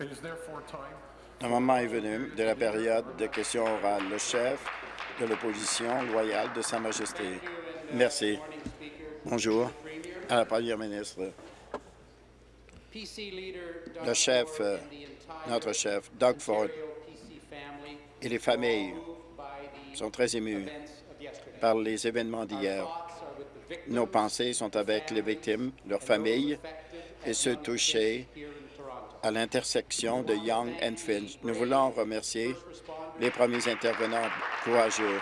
Le moment est venu de la période de questions orales. Le chef de l'opposition loyale de Sa Majesté. Merci. Bonjour à la Première ministre. Le chef, euh, notre chef, Doug Ford, et les familles sont très émus par les événements d'hier. Nos pensées sont avec les victimes, leurs familles et ceux touchés à l'intersection de Young and Finch. Nous voulons remercier les premiers intervenants courageux.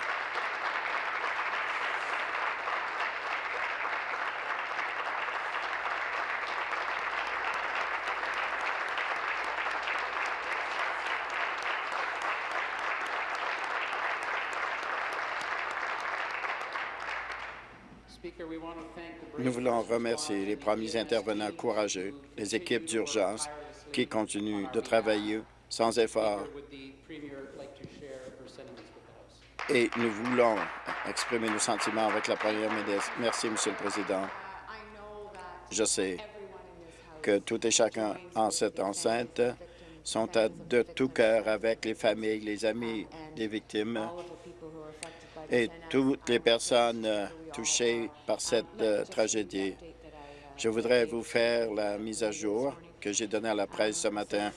Nous voulons remercier les premiers intervenants courageux, les équipes d'urgence qui continuent de travailler sans effort. Et nous voulons exprimer nos sentiments avec la Première ministre. Merci, Monsieur le Président. Je sais que tout et chacun en cette enceinte sont de tout cœur avec les familles, les amis des victimes et toutes les personnes touchées par cette euh, tragédie. Je voudrais vous faire la mise à jour que j'ai donnée à la presse ce matin.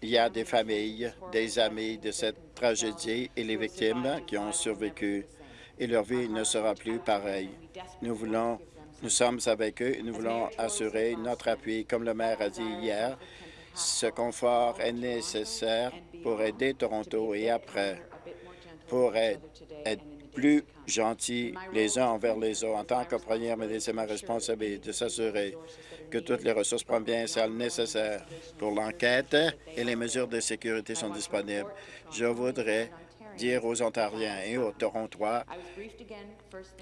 Il y a des familles, des amis de cette tragédie et les victimes qui ont survécu et leur vie ne sera plus pareille. Nous voulons, nous sommes avec eux et nous voulons assurer notre appui. Comme le maire a dit hier, ce confort est nécessaire pour aider Toronto et après pour être, plus gentils les uns envers les autres. En tant que première ministre, c'est ma responsabilité de s'assurer que toutes les ressources provinciales nécessaires pour l'enquête et les mesures de sécurité sont disponibles. Je voudrais dire aux Ontariens et aux Torontois,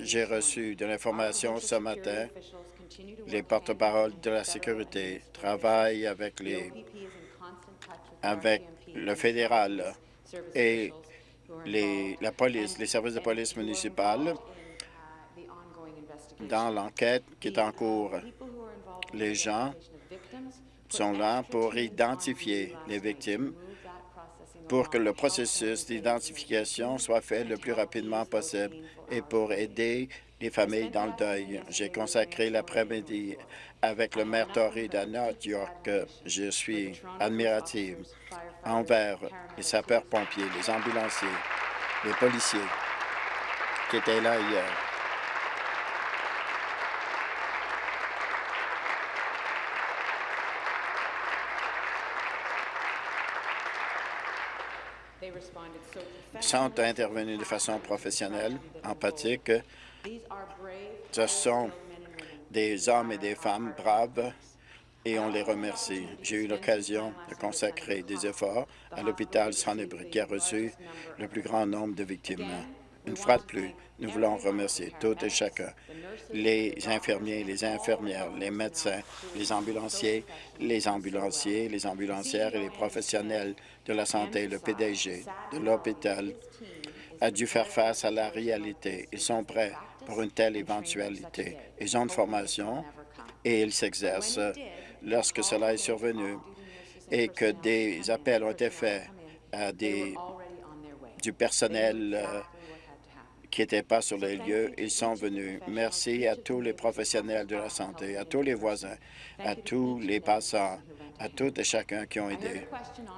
j'ai reçu de l'information ce matin. Les porte-paroles de la sécurité travaillent avec les avec le fédéral et les services de police municipale dans l'enquête qui est en cours. Les gens sont là pour identifier les victimes pour que le processus d'identification soit fait le plus rapidement possible et pour aider les familles dans le deuil. J'ai consacré l'après-midi avec le maire Tory de York. Je suis admirative envers les sapeurs-pompiers, les ambulanciers, les policiers qui étaient là hier. Ils sont intervenus de façon professionnelle, empathique. Ce sont des hommes et des femmes braves et on les remercie. J'ai eu l'occasion de consacrer des efforts à l'hôpital Sonnebrook qui a reçu le plus grand nombre de victimes. Une fois de plus, nous voulons remercier tout et chacun, les infirmiers, les infirmières, les médecins, les ambulanciers, les ambulanciers, les ambulancières et les professionnels de la santé. Le PDG de l'hôpital a dû faire face à la réalité. Ils sont prêts pour une telle éventualité. Ils ont une formation et ils s'exercent lorsque cela est survenu et que des appels ont été faits à des, du personnel euh, qui n'étaient pas sur les lieux, ils sont venus. Merci à tous les professionnels de la santé, à tous les voisins, à tous les passants, à tout et chacun qui ont aidé.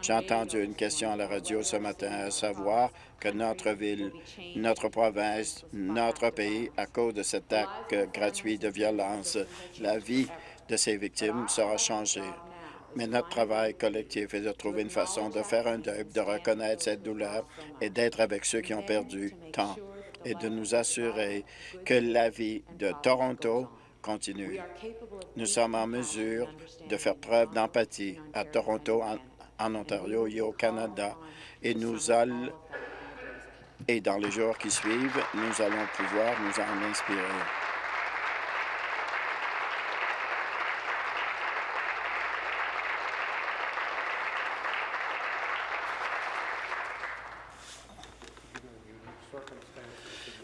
J'ai entendu une question à la radio ce matin, à savoir que notre ville, notre province, notre pays, à cause de cet acte gratuit de violence, la vie de ces victimes sera changée. Mais notre travail collectif est de trouver une façon de faire un deuil, de reconnaître cette douleur et d'être avec ceux qui ont perdu tant et de nous assurer que la vie de Toronto continue. Nous sommes en mesure de faire preuve d'empathie à Toronto, en, Ontario et au Canada, et nous allons, et dans les jours qui suivent, nous allons pouvoir nous en inspirer.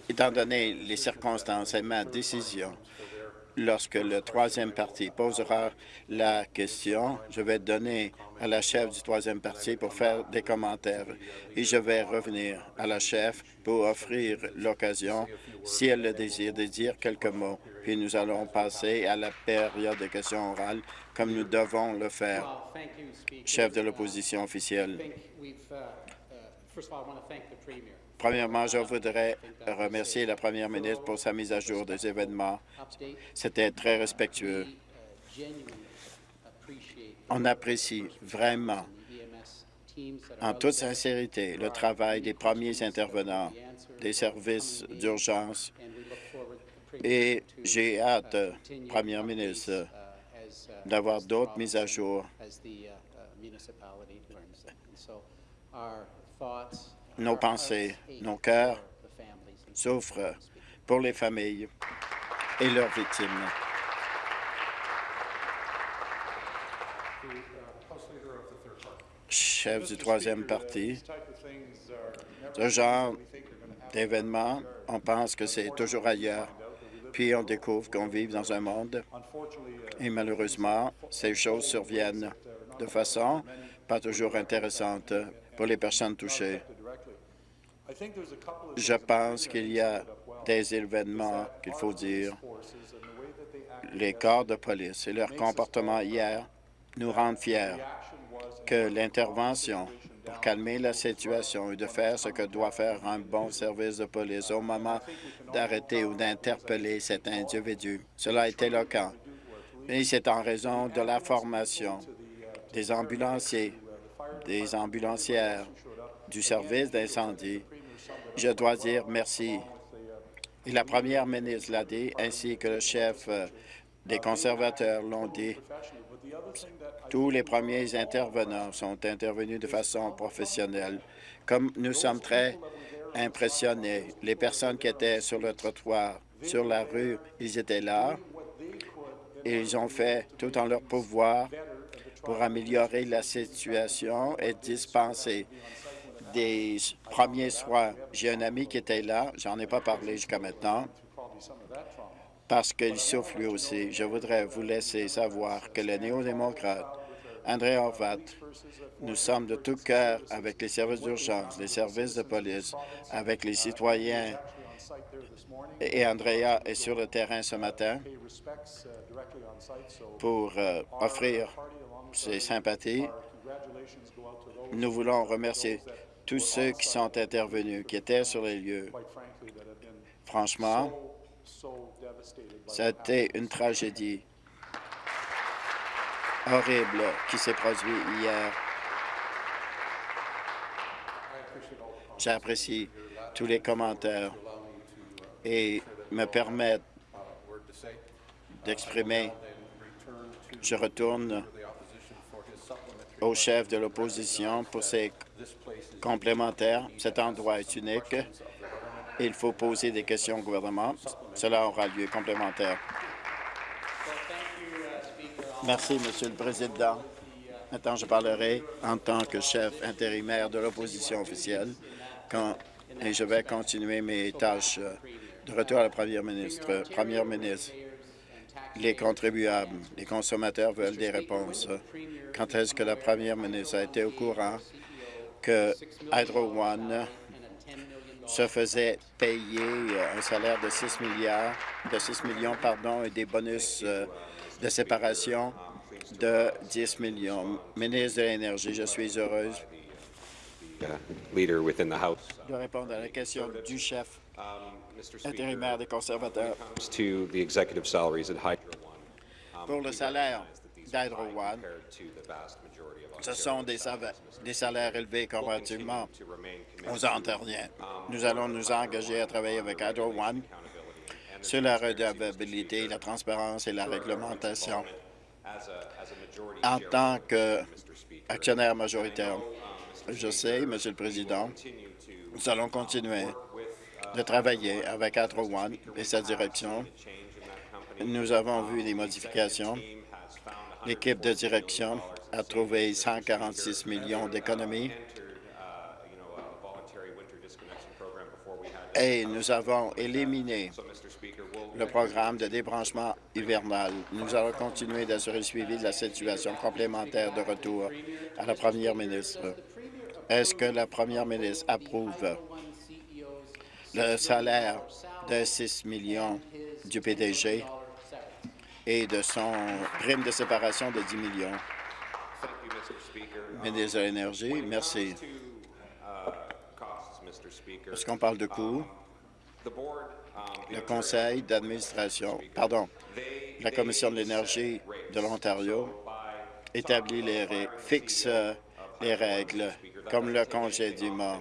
Étant donné les circonstances et ma décision lorsque le troisième parti posera la question, je vais donner à la chef du troisième parti pour faire des commentaires et je vais revenir à la chef pour offrir l'occasion, si elle le désire, de dire quelques mots. Puis nous allons passer à la période de questions orales comme nous devons le faire. Chef de l'opposition officielle. Premièrement, je voudrais remercier la première ministre pour sa mise à jour des événements. C'était très respectueux. On apprécie vraiment, en toute sincérité, le travail des premiers intervenants des services d'urgence et j'ai hâte, Première ministre, d'avoir d'autres mises à jour nos pensées, nos cœurs souffrent pour les familles et leurs victimes. Chef du troisième parti, ce genre d'événements, on pense que c'est toujours ailleurs, puis on découvre qu'on vit dans un monde et malheureusement, ces choses surviennent de façon pas toujours intéressante pour les personnes touchées. Je pense qu'il y a des événements qu'il faut dire. Les corps de police et leur comportement hier nous rendent fiers que l'intervention pour calmer la situation et de faire ce que doit faire un bon service de police au moment d'arrêter ou d'interpeller cet individu. Cela le cas. Mais c'est en raison de la formation des ambulanciers, des ambulancières, du service d'incendie je dois dire merci. Et la première ministre l'a dit, ainsi que le chef euh, des conservateurs l'ont dit. Tous les premiers intervenants sont intervenus de façon professionnelle. Comme nous sommes très impressionnés, les personnes qui étaient sur le trottoir, sur la rue, ils étaient là. Ils ont fait tout en leur pouvoir pour améliorer la situation et dispenser des premiers soins. J'ai un ami qui était là, j'en ai pas parlé jusqu'à maintenant, parce qu'il souffre lui aussi. Je voudrais vous laisser savoir que le néo-démocrate, André Horvat, nous sommes de tout cœur avec les services d'urgence, les services de police, avec les citoyens. Et Andrea est sur le terrain ce matin pour euh, offrir ses sympathies. Nous voulons remercier tous ceux qui sont intervenus, qui étaient sur les lieux. Franchement, c'était une tragédie horrible qui s'est produite hier. J'apprécie tous les commentaires et me permettent d'exprimer. Je retourne au chef de l'opposition pour ses complémentaires. Cet endroit est unique. Il faut poser des questions au gouvernement. Cela aura lieu complémentaire. Merci, Monsieur le Président. Maintenant, je parlerai en tant que chef intérimaire de l'opposition officielle et je vais continuer mes tâches de retour à la Première ministre. Première ministre, les contribuables, les consommateurs veulent des réponses. Quand est-ce que la première ministre a été au courant que Hydro One se faisait payer un salaire de 6 milliards, de 6 millions, pardon, et des bonus euh, de séparation de 10 millions? Ministre de l'Énergie, je suis heureuse de répondre à la question du chef intérimaire des conservateurs. Pour le salaire d'Hydro One, ce sont des, des salaires élevés comparativement aux antérieurs. Nous allons nous engager à travailler avec Hydro One sur la redevabilité, la transparence et la réglementation. En tant qu'actionnaire majoritaire, je sais, Monsieur le Président, nous allons continuer de travailler avec Hydro One et sa direction. Nous avons vu des modifications. L'équipe de direction a trouvé 146 millions d'économies et nous avons éliminé le programme de débranchement hivernal. Nous allons continuer d'assurer le suivi de la situation complémentaire de retour à la première ministre. Est-ce que la première ministre approuve le salaire de 6 millions du PDG et de son prime de séparation de 10 millions? Ministre de l'Énergie, merci. Est-ce qu'on parle de coûts? Le conseil d'administration, pardon, la Commission de l'énergie de l'Ontario établit les fixe les règles, comme le congédiement.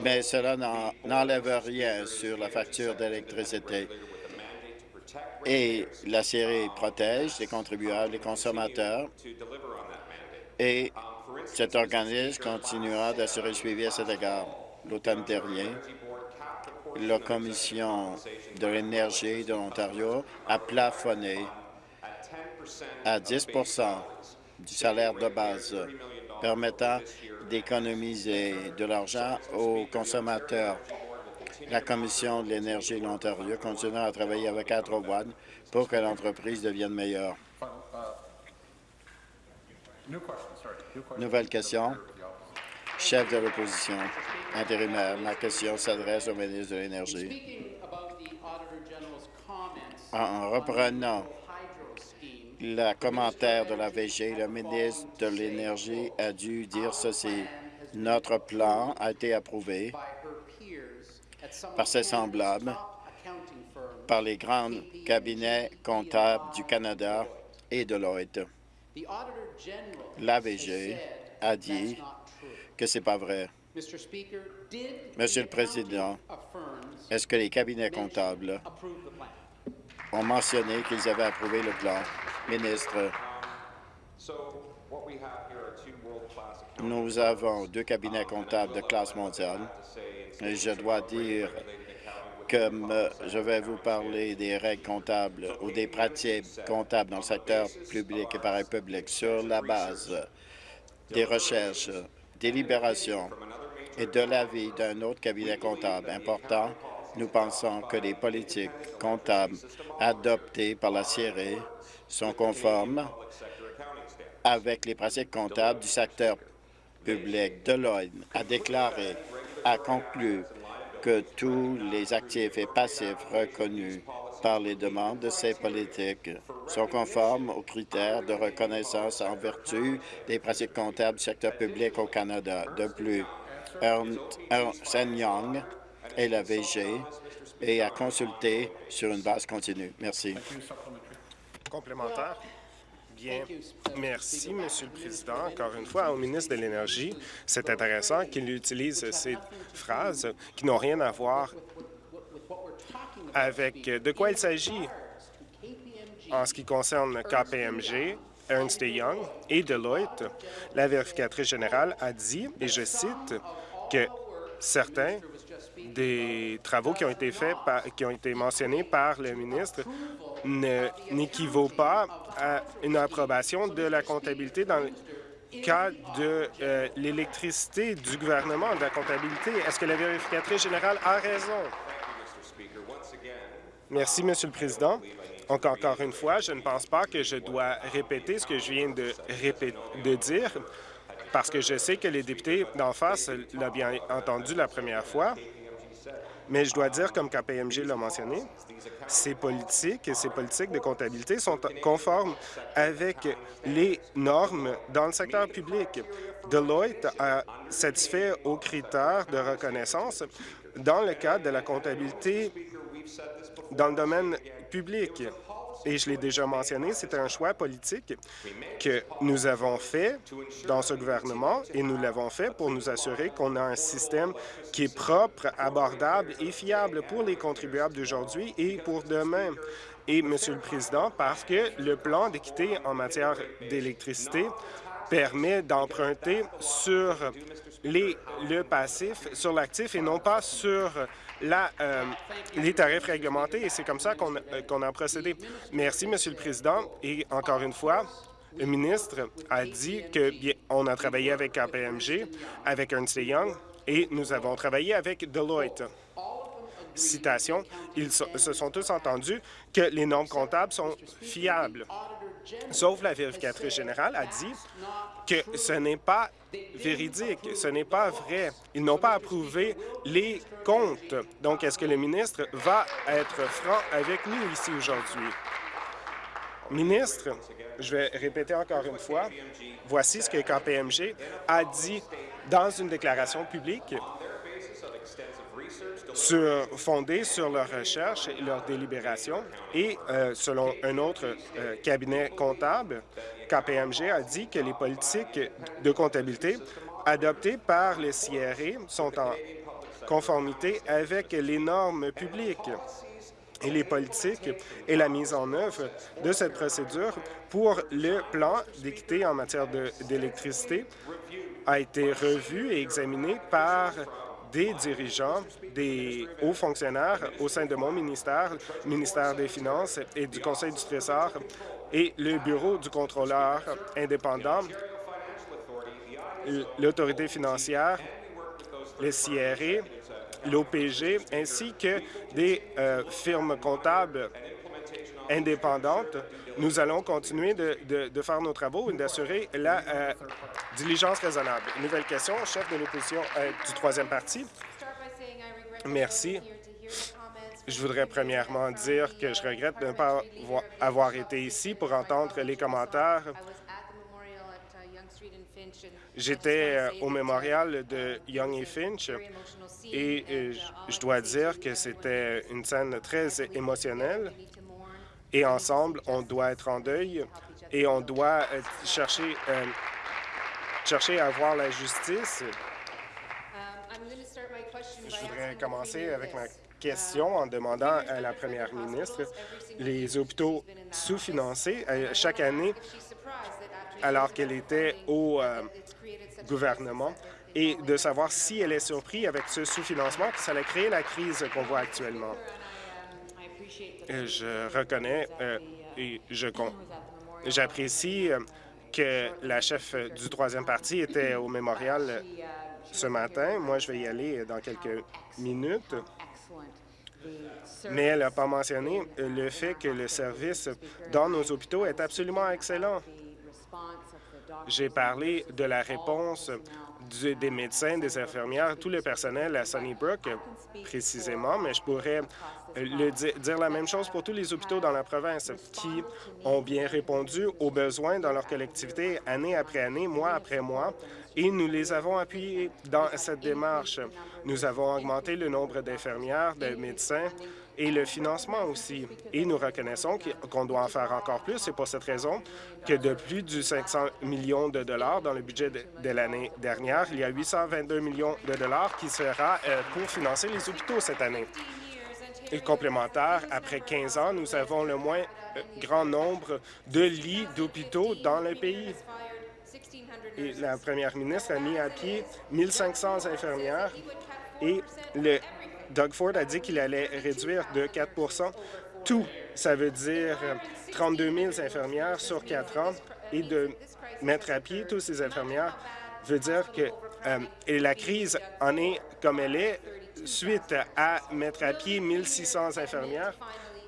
Mais cela n'enlève rien sur la facture d'électricité. Et la série protège les contribuables, les consommateurs, et cet organisme continuera d'assurer le suivi à cet égard. L'automne dernier, la Commission de l'énergie de l'Ontario a plafonné à 10 du salaire de base, permettant d'économiser de l'argent aux consommateurs. La Commission de l'énergie de l'Ontario continuera à travailler avec One pour que l'entreprise devienne meilleure. Nouvelle question. Chef de l'opposition intérimaire, ma question s'adresse au ministre de l'Énergie. En reprenant le commentaire de la VG, le ministre de l'Énergie a dû dire ceci. Notre plan a été approuvé par ses semblables, par les grands cabinets comptables du Canada et de Deloitte. L'AVG a dit que ce n'est pas vrai. Monsieur le Président, est-ce que les cabinets comptables ont mentionné qu'ils avaient approuvé le plan? Ministre, nous avons deux cabinets comptables de classe mondiale. et je dois dire comme je vais vous parler des règles comptables ou des pratiques comptables dans le secteur public et parapublic sur la base des recherches, des libérations et de l'avis d'un autre cabinet comptable important, nous pensons que les politiques comptables adoptées par la CIRE sont conformes avec les pratiques comptables du secteur public. Deloitte a déclaré, a conclu que tous les actifs et passifs reconnus par les demandes de ces politiques sont conformes aux critères de reconnaissance en vertu des pratiques comptables du secteur public au Canada. De plus, Ernst Young et la VG et à consulter sur une base continue. Merci. Complémentaire. Bien, merci, Monsieur le Président. Encore une fois, au ministre de l'Énergie, c'est intéressant qu'il utilise ces phrases qui n'ont rien à voir avec de quoi il s'agit en ce qui concerne KPMG, Ernst Young et Deloitte. La vérificatrice générale a dit, et je cite, que certains des travaux qui ont été faits, qui ont été mentionnés par le ministre n'équivaut pas à une approbation de la comptabilité dans le cas de euh, l'électricité du gouvernement, de la comptabilité. Est-ce que la vérificatrice générale a raison? Merci, Monsieur le Président. Donc, encore une fois, je ne pense pas que je dois répéter ce que je viens de, de dire, parce que je sais que les députés d'en face l'ont bien entendu la première fois. Mais je dois dire, comme KPMG l'a mentionné, ces politiques et ces politiques de comptabilité sont conformes avec les normes dans le secteur public. Deloitte a satisfait aux critères de reconnaissance dans le cadre de la comptabilité dans le domaine public et je l'ai déjà mentionné, c'est un choix politique que nous avons fait dans ce gouvernement et nous l'avons fait pour nous assurer qu'on a un système qui est propre, abordable et fiable pour les contribuables d'aujourd'hui et pour demain. Et, Monsieur le Président, parce que le plan d'équité en matière d'électricité permet d'emprunter sur le passif, sur l'actif et non pas sur euh, les tarifs réglementés et c'est comme ça qu'on euh, a procédé. Merci, Monsieur le Président. Et encore une fois, le ministre a dit qu'on a travaillé avec KPMG, avec Ernst Young et nous avons travaillé avec Deloitte. citation, ils se sont tous entendus que les normes comptables sont fiables. Sauf la vérificatrice générale a dit que ce n'est pas véridique, ce n'est pas vrai. Ils n'ont pas approuvé les comptes. Donc, est-ce que le ministre va être franc avec nous ici aujourd'hui? Ministre, je vais répéter encore une fois, voici ce que KPMG a dit dans une déclaration publique sur, fondée sur leurs recherches et leurs délibérations. Et euh, selon un autre euh, cabinet comptable, KPMG a dit que les politiques de comptabilité adoptées par les CRA sont en conformité avec les normes publiques et les politiques et la mise en œuvre de cette procédure pour le plan d'équité en matière d'électricité a été revu et examiné par des dirigeants, des hauts fonctionnaires au sein de mon ministère, le ministère des Finances et du Conseil du Trésor et le Bureau du contrôleur indépendant, l'autorité financière, le CRE, l'OPG, ainsi que des euh, firmes comptables indépendantes. Nous allons continuer de, faire nos travaux et d'assurer la euh, diligence raisonnable. Nouvelle question, chef de l'opposition euh, du troisième parti. Merci. Je voudrais premièrement dire que je regrette de ne pas avoir été ici pour entendre les commentaires J'étais euh, au mémorial de Young et Finch et euh, je dois dire que c'était une scène très émotionnelle et ensemble, on doit être en deuil et on doit chercher, chercher à avoir la justice. Je voudrais commencer avec ma question en demandant à la première ministre les hôpitaux sous-financés. Chaque année, alors qu'elle était au euh, gouvernement et de savoir si elle est surprise avec ce sous-financement, que ça a créé la crise qu'on voit actuellement. Je reconnais euh, et je j'apprécie euh, que la chef du troisième parti était au mémorial ce matin. Moi, je vais y aller dans quelques minutes. Mais elle n'a pas mentionné le fait que le service dans nos hôpitaux est absolument excellent. J'ai parlé de la réponse des médecins, des infirmières, tout le personnel à Sunnybrook précisément, mais je pourrais le dire la même chose pour tous les hôpitaux dans la province qui ont bien répondu aux besoins dans leur collectivité année après année, mois après mois, et nous les avons appuyés dans cette démarche. Nous avons augmenté le nombre d'infirmières, de médecins, et le financement aussi. Et nous reconnaissons qu'on doit en faire encore plus. C'est pour cette raison que de plus de 500 millions de dollars dans le budget de, l'année dernière, il y a 822 millions de dollars qui sera euh, pour financer les hôpitaux cette année. Et complémentaire, après 15 ans, nous avons le moins euh, grand nombre de lits d'hôpitaux dans le pays. Et la première ministre a mis à pied 1500 infirmières et le Doug Ford a dit qu'il allait réduire de 4% tout. Ça veut dire 32 000 infirmières sur quatre ans et de mettre à pied toutes ces infirmières veut dire que euh, la crise en est comme elle est suite à mettre à pied 1600 infirmières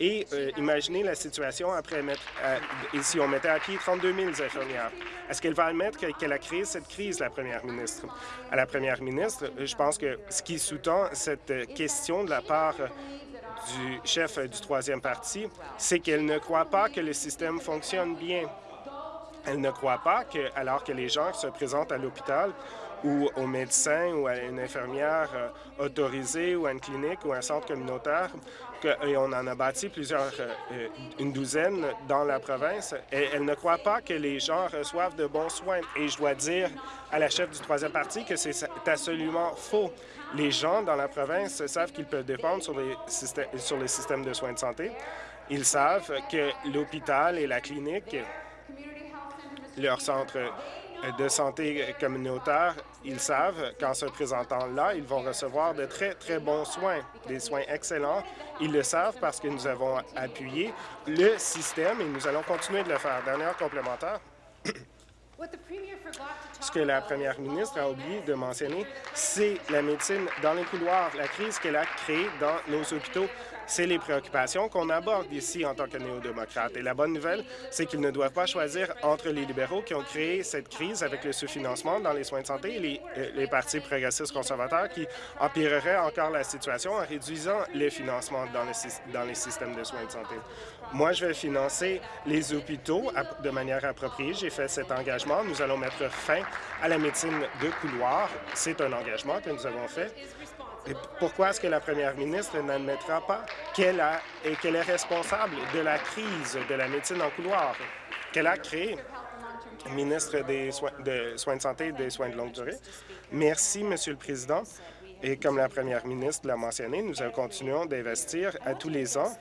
et euh, imaginez la situation après mettre, euh, si on mettait à pied 32 000 infirmières. Est-ce qu'elle va admettre qu'elle a créé cette crise, la première ministre? À la première ministre, je pense que ce qui sous-tend cette question de la part du chef du troisième parti, c'est qu'elle ne croit pas que le système fonctionne bien. Elle ne croit pas que, alors que les gens se présentent à l'hôpital ou au médecin ou à une infirmière euh, autorisée ou à une clinique ou à un centre communautaire, et on en a bâti plusieurs, euh, euh, une douzaine dans la province, et elle ne croit pas que les gens reçoivent de bons soins. Et je dois dire à la chef du troisième parti que c'est absolument faux. Les gens dans la province savent qu'ils peuvent dépendre sur les, systèmes, sur les systèmes de soins de santé. Ils savent que l'hôpital et la clinique, leur centre de santé communautaire, ils savent qu'en se présentant là, ils vont recevoir de très, très bons soins, des soins excellents. Ils le savent parce que nous avons appuyé le système et nous allons continuer de le faire. Dernière complémentaire. Ce que la première ministre a oublié de mentionner, c'est la médecine dans les couloirs, la crise qu'elle a créée dans nos hôpitaux. C'est les préoccupations qu'on aborde ici en tant que néo-démocrates. Et la bonne nouvelle, c'est qu'ils ne doivent pas choisir entre les libéraux qui ont créé cette crise avec le sous-financement dans les soins de santé et les, euh, partis progressistes conservateurs qui empireraient encore la situation en réduisant les financements dans les systèmes de soins de santé. Moi, je vais financer les hôpitaux de manière appropriée. J'ai fait cet engagement. Nous allons mettre fin à la médecine de couloir. C'est un engagement que nous avons fait. Pourquoi est-ce que la première ministre n'admettra pas qu'elle qu'elle est responsable de la crise de la médecine en couloir qu'elle a créée? ministre des soins de, soins de santé et des soins de longue durée. Merci, Monsieur le Président. Et comme la première ministre l'a mentionné, nous continuons d'investir à tous les ans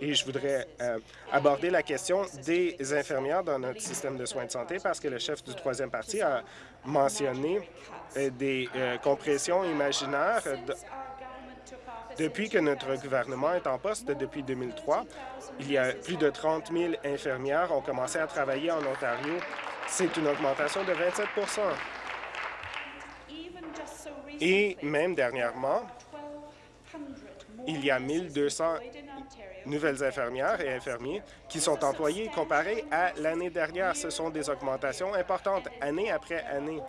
et je voudrais euh, aborder la question des infirmières dans notre système de soins de santé parce que le chef du troisième parti a mentionné euh, des euh, compressions imaginaires depuis que notre gouvernement est en poste depuis 2003. Il y a plus de 30 000 infirmières ont commencé à travailler en Ontario. C'est une augmentation de 27 et même dernièrement, il y a 1200 nouvelles infirmières et infirmiers qui sont employés comparés à l'année dernière. Ce sont des augmentations importantes, année après année.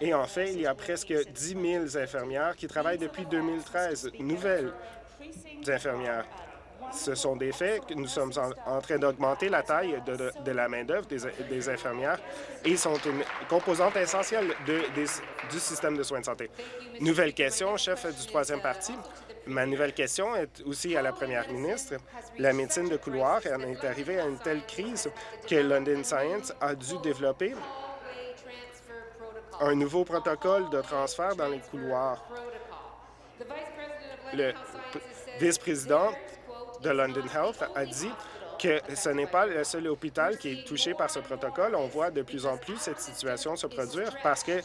Et en fait, il y a presque 10 000 infirmières qui travaillent depuis 2013, nouvelles infirmières. Ce sont des faits que nous sommes en, train d'augmenter la taille de, la main-d'œuvre des, infirmières et sont une composante essentielle du système de soins de santé. Nouvelle question, chef du troisième parti. Ma nouvelle question est aussi à la première ministre. La médecine de couloir en est arrivée à une telle crise que London Science a dû développer un nouveau protocole de transfert dans les couloirs. Le vice-président de London Health a dit que ce n'est pas le seul hôpital qui est touché par ce protocole. On voit de plus en plus cette situation se produire parce que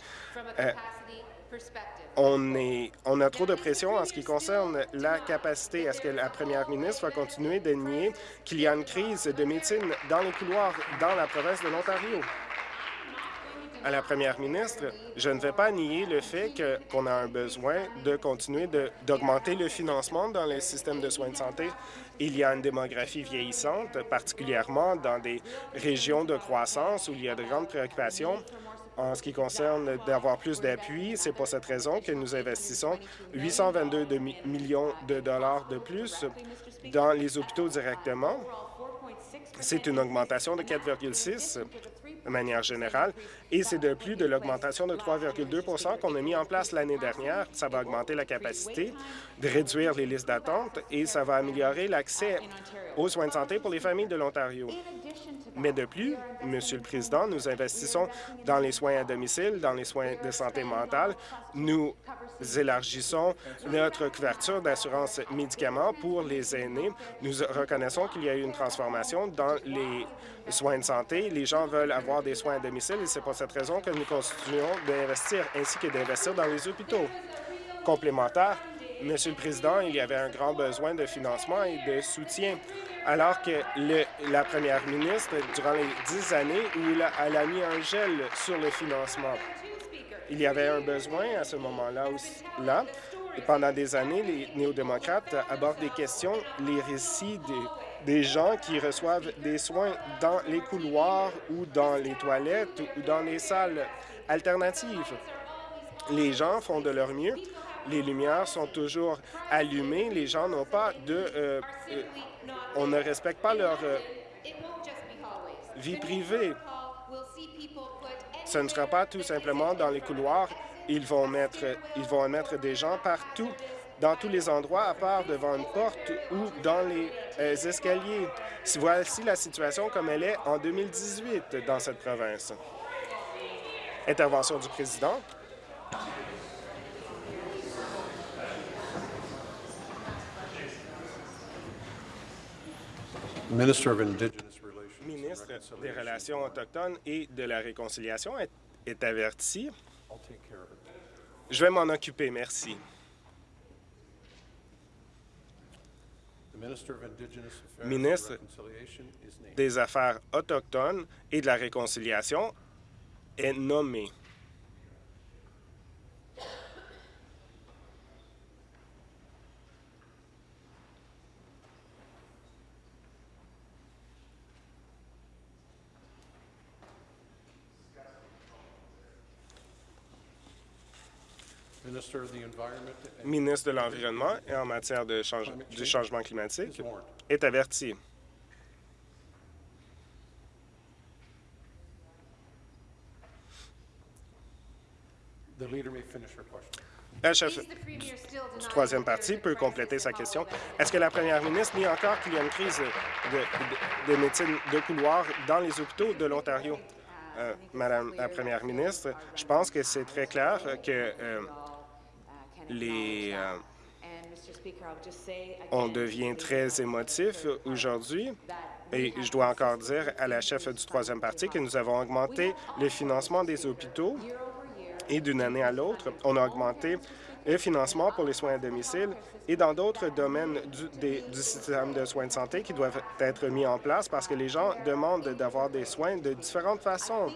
euh, on, est, on a trop de pression en ce qui concerne la capacité. Est-ce que la première ministre va continuer de nier qu'il y a une crise de médecine dans les couloirs dans la province de l'Ontario? à la première ministre, je ne vais pas nier le fait qu'on a un besoin de continuer d'augmenter le financement dans les systèmes de soins de santé. Il y a une démographie vieillissante, particulièrement dans des régions de croissance où il y a de grandes préoccupations en ce qui concerne d'avoir plus d'appui. C'est pour cette raison que nous investissons 822 millions de dollars de plus dans les hôpitaux directement. C'est une augmentation de 4,6 de manière générale, et c'est de plus de l'augmentation de 3,2 qu'on a mis en place l'année dernière. Ça va augmenter la capacité de réduire les listes d'attente et ça va améliorer l'accès aux soins de santé pour les familles de l'Ontario. Mais de plus, Monsieur le Président, nous investissons dans les soins à domicile, dans les soins de santé mentale. Nous élargissons notre couverture d'assurance médicaments pour les aînés. Nous reconnaissons qu'il y a eu une transformation dans les soins de santé. Les gens veulent avoir des soins à domicile et c'est pour cette raison que nous continuons d'investir ainsi que d'investir dans les hôpitaux. Complémentaire, Monsieur le Président, il y avait un grand besoin de financement et de soutien, alors que la première ministre, durant les dix années où elle a mis un gel sur le financement, il y avait un besoin à ce moment-là. Pendant des années, les néo-démocrates abordent des questions, les récits des gens qui reçoivent des soins dans les couloirs ou dans les toilettes ou dans les salles alternatives. Les gens font de leur mieux les lumières sont toujours allumées, les gens n'ont pas de... Euh, euh, on ne respecte pas leur euh, vie privée. Ce ne sera pas tout simplement dans les couloirs. Ils vont mettre, ils vont mettre des gens partout, dans tous les endroits, à part devant une porte ou dans les escaliers. Voici la situation comme elle est en 2018 dans cette province. Intervention du président. Ministre des Relations autochtones et de la Réconciliation est, averti. Je vais m'en occuper, merci. Ministre des Affaires autochtones et de la Réconciliation est nommé. Ministre de l'Environnement et en matière de change, du changement climatique est averti. La chef du troisième parti peut compléter sa question. Est-ce que la première ministre nie encore qu'il y a une crise de, médecine de couloir dans les hôpitaux de l'Ontario? Euh, Madame la première ministre, je pense que c'est très clair que euh, les, euh, on devient très émotif aujourd'hui. Et je dois encore dire à la chef du troisième parti que nous avons augmenté le financement des hôpitaux et d'une année à l'autre, on a augmenté le financement pour les soins à domicile et dans d'autres domaines du, du, système de soins de santé qui doivent être mis en place parce que les gens demandent d'avoir des soins de différentes façons.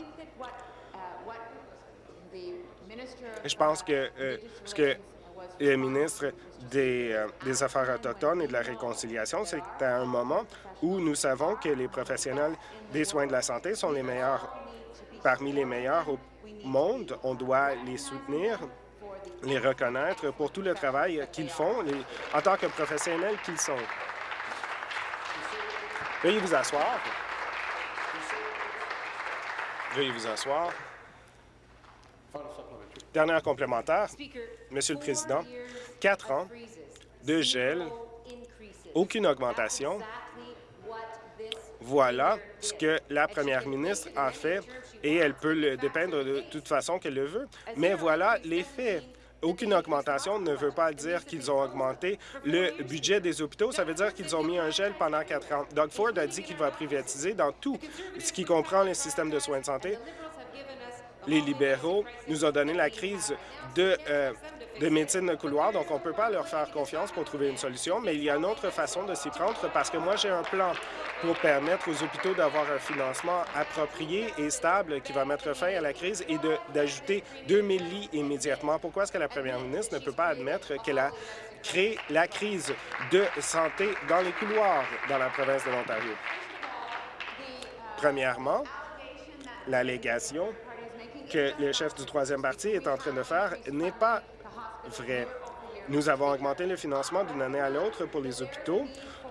Je pense que euh, ce que le ministre euh, des, Affaires autochtones et de la réconciliation, c'est à un moment où nous savons que les professionnels des soins de la santé sont les meilleurs, parmi les meilleurs au monde. On doit les soutenir, les reconnaître pour tout le travail qu'ils font en tant que professionnels qu'ils sont. Veuillez vous asseoir. Veuillez vous asseoir. Dernière complémentaire, Monsieur le Président, quatre ans de gel, aucune augmentation. Voilà ce que la première ministre a fait et elle peut le dépeindre de toute façon qu'elle le veut. Mais voilà les faits. Aucune augmentation ne veut pas dire qu'ils ont augmenté le budget des hôpitaux. Ça veut dire qu'ils ont mis un gel pendant quatre ans. Doug Ford a dit qu'il va privatiser dans tout ce qui comprend le système de soins de santé les libéraux nous ont donné la crise de, euh, de médecine de couloir, donc on ne peut pas leur faire confiance pour trouver une solution, mais il y a une autre façon de s'y prendre parce que moi, j'ai un plan pour permettre aux hôpitaux d'avoir un financement approprié et stable qui va mettre fin à la crise et d'ajouter 2000 lits immédiatement. Pourquoi est-ce que la première ministre ne peut pas admettre qu'elle a créé la crise de santé dans les couloirs dans la province de l'Ontario? Premièrement, l'allégation que le chef du troisième parti est en train de faire n'est pas vrai. Nous avons augmenté le financement d'une année à l'autre pour les hôpitaux.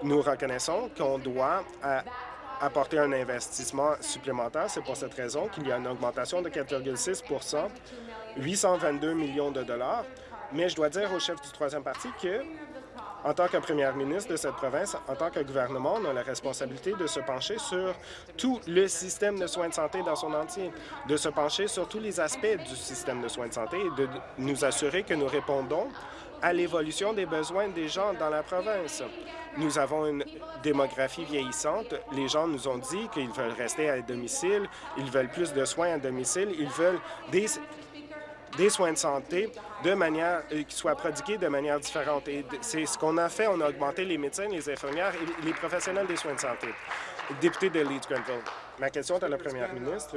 Nous reconnaissons qu'on doit euh, apporter un investissement supplémentaire. C'est pour cette raison qu'il y a une augmentation de 4,6% 822 millions de dollars. Mais je dois dire au chef du troisième parti que en tant que première ministre de cette province, en tant que gouvernement, on a la responsabilité de se pencher sur tout le système de soins de santé dans son entier, de se pencher sur tous les aspects du système de soins de santé et de nous assurer que nous répondons à l'évolution des besoins des gens dans la province. Nous avons une démographie vieillissante. Les gens nous ont dit qu'ils veulent rester à domicile, ils veulent plus de soins à domicile, ils veulent des des soins de santé de manière euh, qui soient prodigués de manière différente. Et c'est ce qu'on a fait. On a augmenté les médecins, les infirmières et les professionnels des soins de santé. Député de Leeds Grenville, ma question est à la première ministre.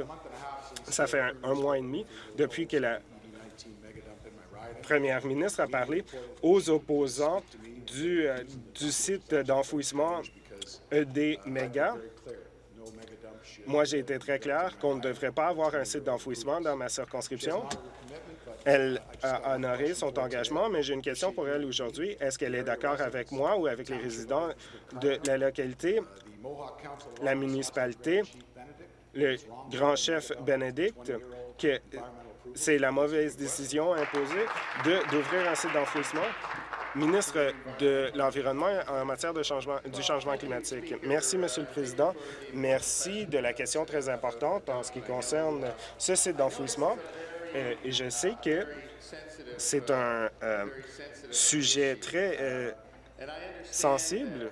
Ça fait un, mois et demi depuis que la première ministre a parlé aux opposants du, euh, du site d'enfouissement euh, des mégas. Moi, j'ai été très clair qu'on ne devrait pas avoir un site d'enfouissement dans ma circonscription. Elle a honoré son engagement, mais j'ai une question pour elle aujourd'hui. Est-ce qu'elle est, d'accord avec moi ou avec les résidents de la localité, la municipalité, le grand chef Bénédicte, que c'est la mauvaise décision imposée d'ouvrir un site d'enfouissement? ministre de l'Environnement en matière de changement, du changement climatique. Merci, Monsieur le Président. Merci de la question très importante en ce qui concerne ce site d'enfouissement. Euh, et je sais que c'est un euh, sujet très euh, sensible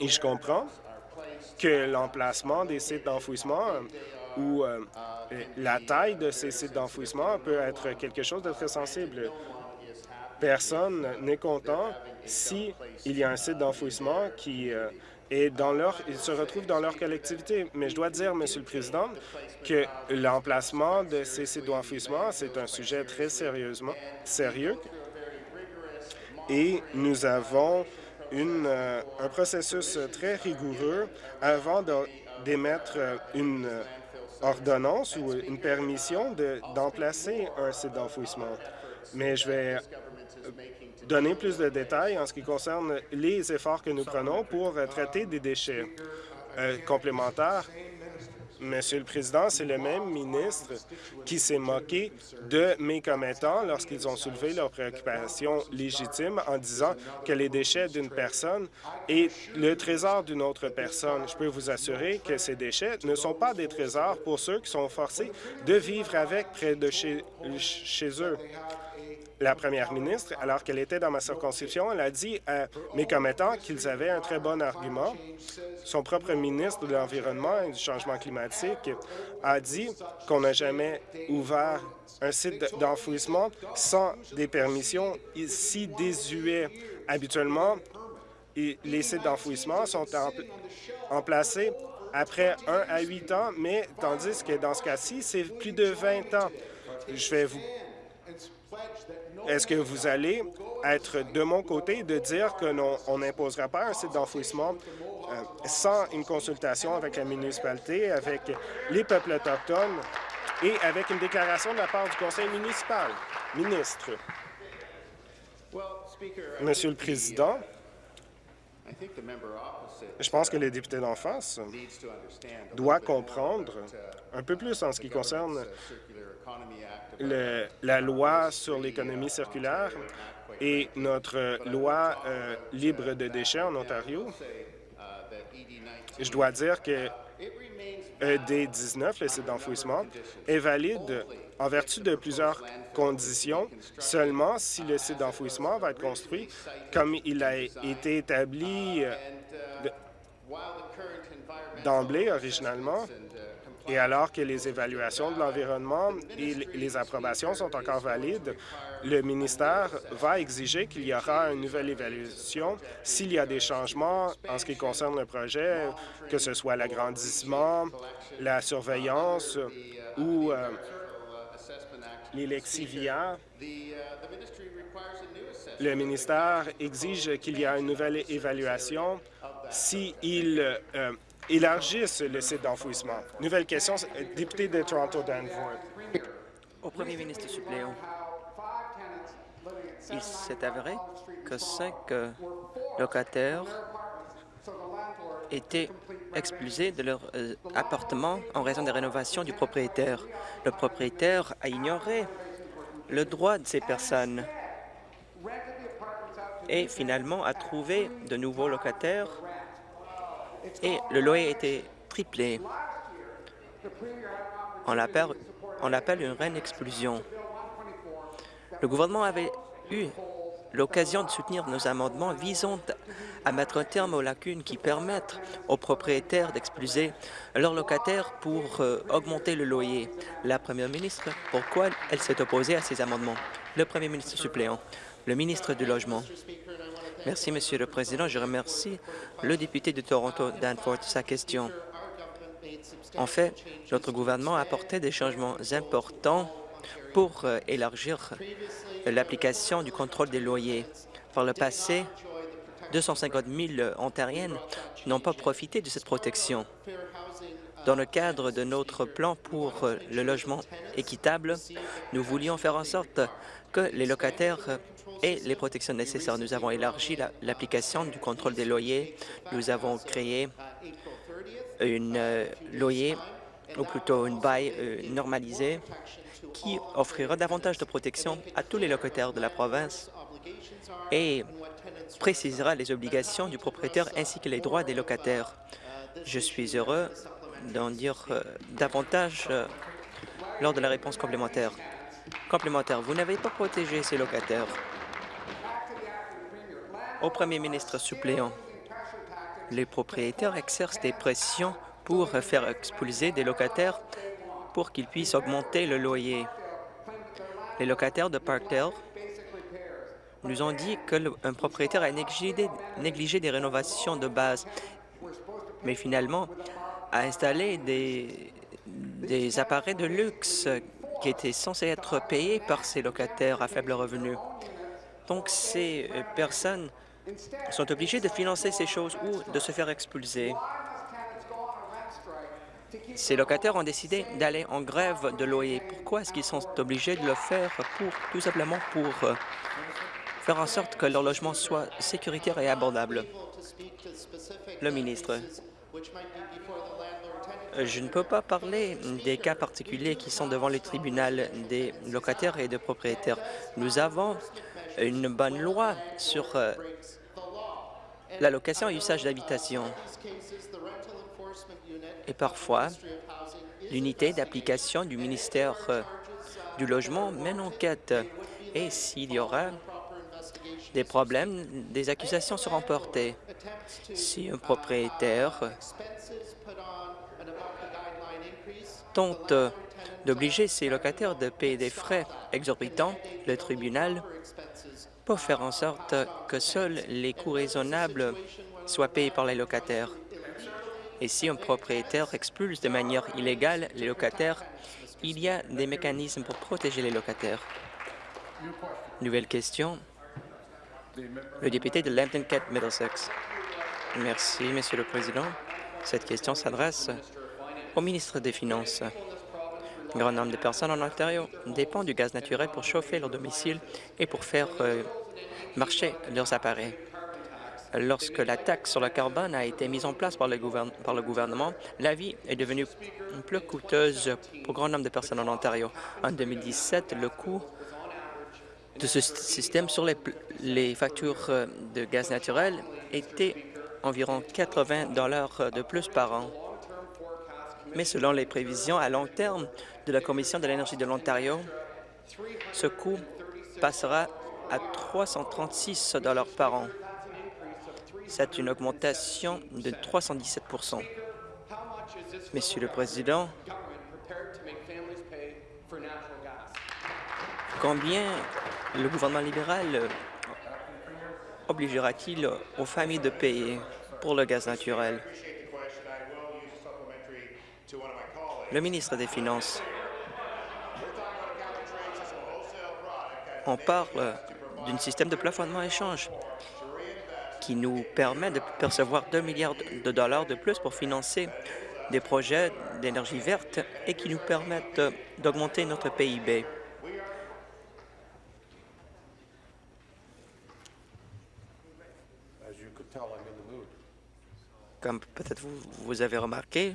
et je comprends que l'emplacement des sites d'enfouissement ou la taille de ces sites d'enfouissement peut être quelque chose de très sensible. Personne n'est content s'il y a un site d'enfouissement qui et ils se retrouvent dans leur collectivité. Mais je dois dire, Monsieur le Président, que l'emplacement de ces sites d'enfouissement, c'est un sujet très sérieusement sérieux et nous avons euh, un processus très rigoureux avant d'émettre une ordonnance ou une permission d'emplacer un site d'enfouissement. Mais je vais donner plus de détails en ce qui concerne les efforts que nous prenons pour traiter des déchets euh, complémentaires. Monsieur le Président, c'est le même ministre qui s'est moqué de mes commettants lorsqu'ils ont soulevé leurs préoccupations légitimes en disant que les déchets d'une personne est le trésor d'une autre personne. Je peux vous assurer que ces déchets ne sont pas des trésors pour ceux qui sont forcés de vivre avec près de chez eux la première ministre, alors qu'elle était dans ma circonscription, elle a dit à mes commettants qu'ils avaient un très bon argument. Son propre ministre de l'Environnement et du Changement climatique a dit qu'on n'a jamais ouvert un site d'enfouissement sans des permissions si désuets. Habituellement, les sites d'enfouissement sont emplacés après un à huit ans, mais tandis que dans ce cas-ci, c'est plus de 20 ans. Je vais vous est-ce que vous allez être de mon côté de dire que on n'imposera pas un site d'enfouissement euh, sans une consultation avec la municipalité, avec les peuples autochtones et avec une déclaration de la part du conseil municipal? Ministre. Monsieur le Président, je pense que le député d'en face doit comprendre un peu plus en ce qui concerne la loi sur l'économie circulaire et notre loi euh, libre de déchets en Ontario, je dois dire que ED19, le site d'enfouissement, est valide en vertu de plusieurs conditions. Seulement si le site d'enfouissement va être construit comme il a été établi euh, d'emblée originalement et alors que les évaluations de l'environnement et les approbations sont encore valides, le ministère va exiger qu'il y aura une nouvelle évaluation s'il y a des changements en ce qui concerne le projet, que ce soit l'agrandissement, la surveillance ou euh. Le ministère exige qu'il y ait une nouvelle évaluation s'il euh, élargissent le site d'enfouissement. Nouvelle question, député de Toronto Danforth. Au premier ministre suppléant, il s'est avéré que cinq euh, locataires étaient expulsés de leur euh, appartement en raison des rénovations du propriétaire. Le propriétaire a ignoré le droit de ces personnes et finalement a trouvé de nouveaux locataires et le loyer a été triplé. On l'appelle une reine explosion. Le gouvernement avait eu l'occasion de soutenir nos amendements visant à mettre un terme aux lacunes qui permettent aux propriétaires d'expulser leurs locataires pour euh, augmenter le loyer. La première ministre, pourquoi elle s'est opposée à ces amendements? Le premier ministre suppléant, le ministre du Logement. Merci, Monsieur le Président. Je remercie le député de Toronto, Danforth, sa question. En fait, notre gouvernement a apporté des changements importants pour euh, élargir l'application du contrôle des loyers. Par le passé, 250 000 Ontariennes n'ont pas profité de cette protection. Dans le cadre de notre plan pour euh, le logement équitable, nous voulions faire en sorte que les locataires et les protections nécessaires. Nous avons élargi l'application du contrôle des loyers. Nous avons créé une euh, loyer, ou plutôt une bail euh, normalisée, qui offrira davantage de protection à tous les locataires de la province et précisera les obligations du propriétaire ainsi que les droits des locataires. Je suis heureux d'en dire euh, davantage lors de la réponse complémentaire. Complémentaire, vous n'avez pas protégé ces locataires au premier ministre suppléant. Les propriétaires exercent des pressions pour faire expulser des locataires pour qu'ils puissent augmenter le loyer. Les locataires de Parkdale nous ont dit qu'un propriétaire a négligé, des rénovations de base mais finalement a installé des, des appareils de luxe qui étaient censés être payés par ces locataires à faible revenu. Donc, ces euh, personnes sont obligées de financer ces choses ou de se faire expulser. Ces locataires ont décidé d'aller en grève de loyer. Pourquoi est-ce qu'ils sont obligés de le faire pour tout simplement pour euh, faire en sorte que leur logement soit sécuritaire et abordable? Le ministre. Je ne peux pas parler des cas particuliers qui sont devant les tribunaux des locataires et des propriétaires. Nous avons une bonne loi sur euh, la location et usage d'habitation. Et parfois, l'unité d'application du ministère euh, du Logement mène enquête. Et s'il y aura des problèmes, des accusations seront portées. Si un propriétaire tente d'obliger ses locataires de payer des frais exorbitants, le tribunal peut faire en sorte que seuls les coûts raisonnables soient payés par les locataires. Et si un propriétaire expulse de manière illégale les locataires, il y a des mécanismes pour protéger les locataires. Nouvelle question. Le député de Lambton Kent Middlesex. Merci, Monsieur le Président. Cette question s'adresse au ministre des Finances. Un grand nombre de personnes en Ontario dépendent du gaz naturel pour chauffer leur domicile et pour faire euh, marcher leurs appareils. Lorsque la taxe sur le carbone a été mise en place par le, gouvernement, la vie est devenue plus coûteuse pour grand nombre de personnes en Ontario. En 2017, le coût de ce système sur les, les factures euh, de gaz naturel était environ 80 dollars de plus par an mais selon les prévisions à long terme de la Commission de l'énergie de l'Ontario, ce coût passera à 336 par an. C'est une augmentation de 317% Monsieur le Président, combien le gouvernement libéral obligera-t-il aux familles de payer pour le gaz naturel? Le ministre des Finances. On parle d'un système de plafonnement échange qui nous permet de percevoir 2 milliards de dollars de plus pour financer des projets d'énergie verte et qui nous permettent d'augmenter notre PIB. Comme peut-être vous, vous avez remarqué,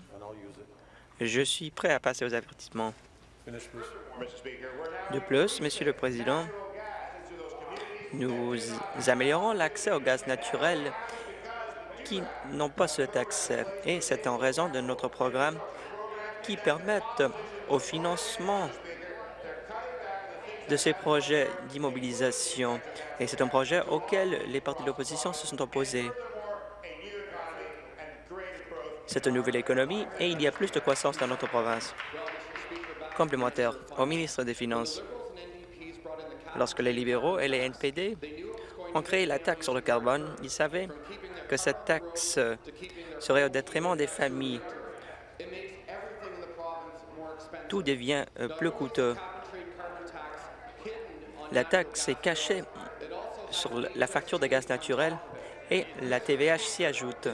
je suis prêt à passer aux avertissements. De plus, Monsieur le Président, nous améliorons l'accès au gaz naturel qui n'ont pas cet accès, et c'est en raison de notre programme qui permettent au financement de ces projets d'immobilisation. Et c'est un projet auquel les partis de l'opposition se sont opposés. C'est une nouvelle économie et il y a plus de croissance dans notre province. Complémentaire au ministre des Finances. Lorsque les libéraux et les NPD ont créé la taxe sur le carbone, ils savaient que cette taxe serait au détriment des familles. Tout devient euh, plus coûteux. La taxe est cachée sur la facture de gaz naturel et la TVH s'y ajoute.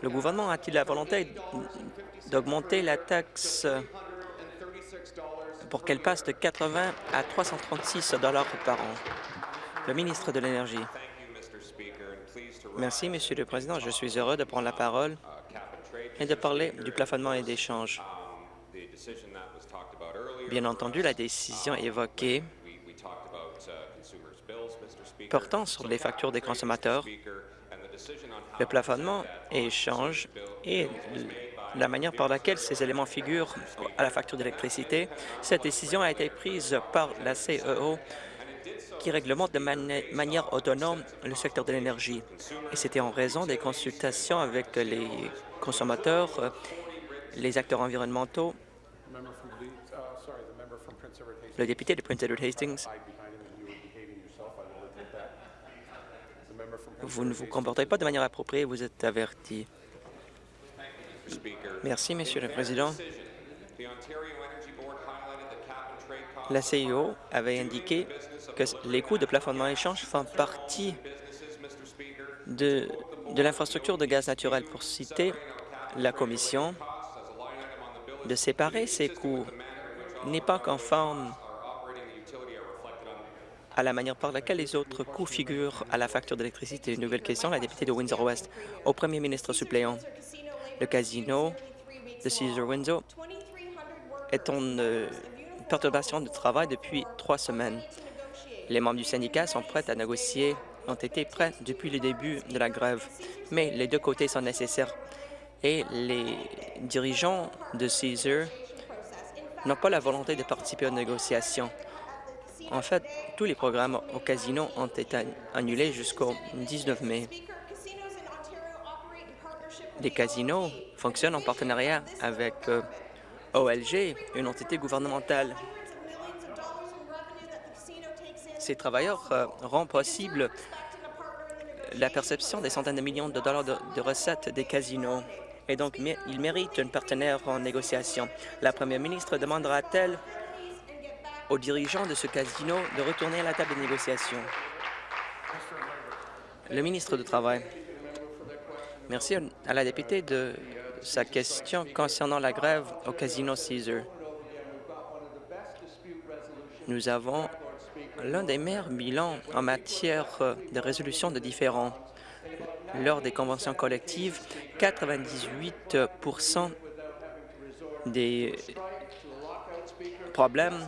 Le gouvernement a-t-il la volonté d'augmenter la taxe pour qu'elle passe de 80 à 336 dollars par an? Le ministre de l'Énergie. Merci, Monsieur le Président. Je suis heureux de prendre la parole et de parler du plafonnement et d'échange. Bien entendu, la décision évoquée portant sur les factures des consommateurs le plafonnement et échange et la manière par laquelle ces éléments figurent à la facture d'électricité. Cette décision a été prise par la CEO qui réglemente de manière autonome le secteur de l'énergie. Et c'était en raison des consultations avec les consommateurs, les acteurs environnementaux, le député de Prince Edward Hastings, Vous ne vous comportez pas de manière appropriée, vous êtes averti. Merci, Monsieur le Président. La CIO avait indiqué que les coûts de plafonnement échange font partie de, de l'infrastructure de gaz naturel. Pour citer la Commission, de séparer ces coûts n'est pas conforme à la manière par laquelle les autres coûts figurent à la facture d'électricité. Nouvelle question, la députée de Windsor-Ouest. Au premier ministre suppléant, le casino de Caesar Windsor est en euh, perturbation de travail depuis trois semaines. Les membres du syndicat sont prêts à négocier, ont été prêts depuis le début de la grève, mais les deux côtés sont nécessaires et les dirigeants de Caesar n'ont pas la volonté de participer aux négociations. En fait, tous les programmes au casino ont été annulés jusqu'au 19 mai. Les casinos fonctionnent en partenariat avec euh, OLG, une entité gouvernementale. Ces travailleurs euh, rendent possible la perception des centaines de millions de dollars de, de recettes des casinos et donc ils méritent un partenaire en négociation. La première ministre demandera-t-elle aux dirigeants de ce casino de retourner à la table de négociation? Le ministre du Travail. Merci à la députée de sa question concernant la grève au casino Caesar. Nous avons l'un des meilleurs bilans en matière de résolution de différends lors des conventions collectives, 98% des problèmes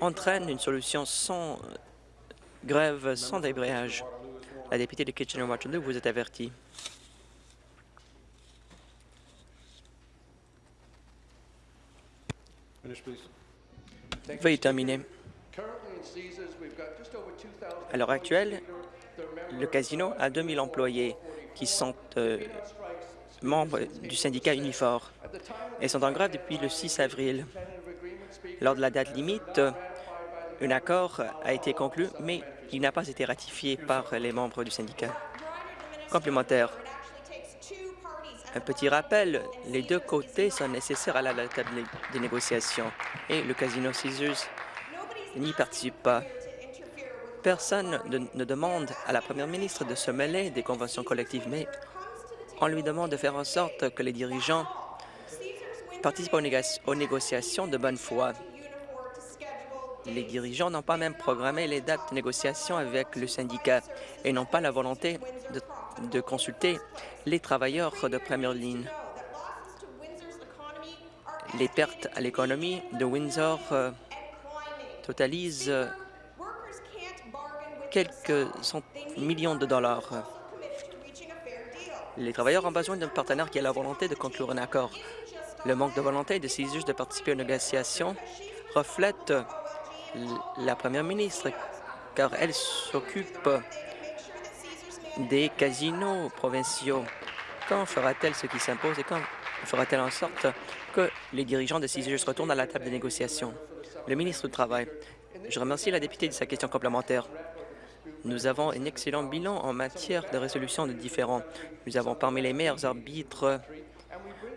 entraînent une solution sans grève, sans débrayage. La députée de Kitchener-Waterloo vous est avertie. Veuillez terminer. À l'heure actuelle, le casino a 2000 employés qui sont euh, membres du syndicat Unifor et sont en grève depuis le 6 avril. Lors de la date limite, un accord a été conclu, mais il n'a pas été ratifié par les membres du syndicat. Complémentaire. Un petit rappel, les deux côtés sont nécessaires à la table des négociations et le casino Caesars n'y participe pas. Personne ne demande à la première ministre de se mêler des conventions collectives, mais on lui demande de faire en sorte que les dirigeants participent aux, négociations de bonne foi. Les dirigeants n'ont pas même programmé les dates de négociation avec le syndicat et n'ont pas la volonté de, consulter les travailleurs de première ligne. Les pertes à l'économie de Windsor euh, totalisent quelques millions de dollars. Les travailleurs ont besoin d'un partenaire qui a la volonté de conclure un accord. Le manque de volonté de ces juges de participer aux négociations reflète la première ministre, car elle s'occupe des casinos provinciaux. Quand fera-t-elle ce qui s'impose et quand fera-t-elle en sorte que les dirigeants de CISUS retournent à la table de négociation? Le ministre du Travail. Je remercie la députée de sa question complémentaire. Nous avons un excellent bilan en matière de résolution de différends. Nous avons parmi les meilleurs arbitres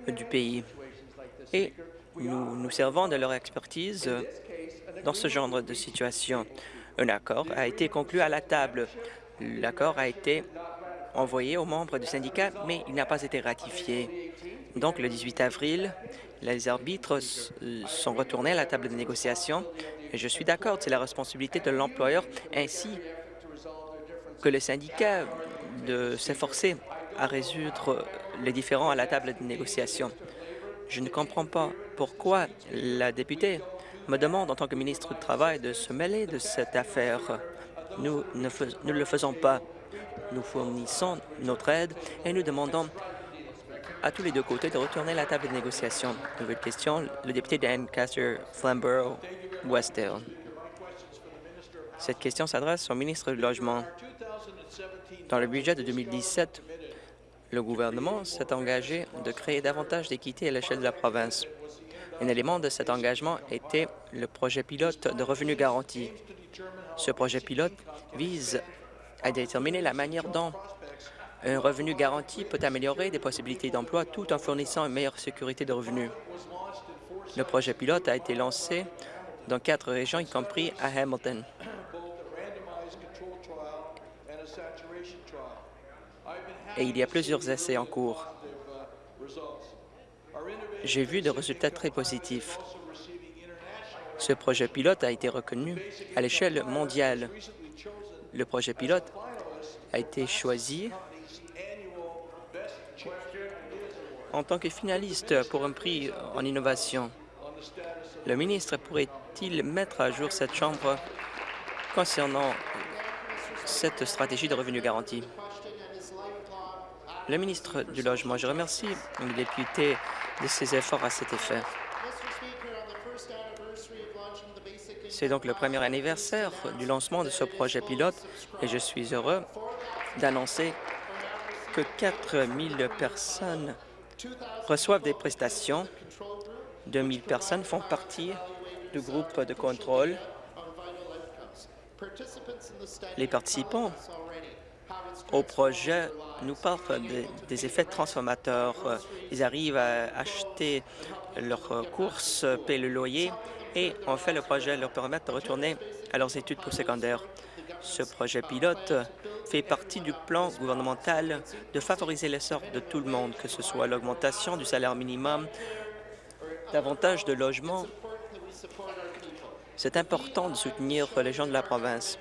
du pays et nous nous servons de leur expertise dans ce genre de situation. Un accord a été conclu à la table. L'accord a été envoyé aux membres du syndicat, mais il n'a pas été ratifié. Donc, le 18 avril, les arbitres sont retournés à la table de négociation. Et je suis d'accord, c'est la responsabilité de l'employeur ainsi que le syndicat de s'efforcer à résoudre les différends à la table de négociation. Je ne comprends pas pourquoi la députée me demande en tant que ministre du Travail de se mêler de cette affaire. Nous ne, le faisons pas. Nous fournissons notre aide et nous demandons à tous les deux côtés de retourner à la table de négociation. Nouvelle question, le député d'Ancaster, Flamborough, Westdale. Cette question s'adresse au ministre du Logement. Dans le budget de 2017, le gouvernement s'est engagé de créer davantage d'équité à l'échelle de la province. Un élément de cet engagement était le projet pilote de revenus garantis. Ce projet pilote vise à déterminer la manière dont Un revenu garanti peut améliorer des possibilités d'emploi tout en fournissant une meilleure sécurité de revenus. Le projet pilote a été lancé dans quatre régions, y compris à Hamilton. Et il y a plusieurs essais en cours. J'ai vu des résultats très positifs. Ce projet pilote a été reconnu à l'échelle mondiale. Le projet pilote a été choisi en tant que finaliste pour un prix en innovation. Le ministre pourrait-il mettre à jour cette Chambre concernant cette stratégie de revenu garanti? Le ministre du Logement, je remercie le député de ses efforts à cet effet. C'est donc le premier anniversaire du lancement de ce projet pilote et je suis heureux d'annoncer que 4 000 personnes reçoivent des prestations. 2 000 personnes font partie du groupe de contrôle. Les participants au projet nous parlent des effets transformateurs. Ils arrivent à acheter leurs courses, paient le loyer et en fait le projet leur permet de retourner à leurs études postsecondaires. Ce projet pilote fait partie du plan gouvernemental de favoriser l'essor de tout le monde, que ce soit l'augmentation du salaire minimum, davantage de logements. C'est important de soutenir les gens de la province.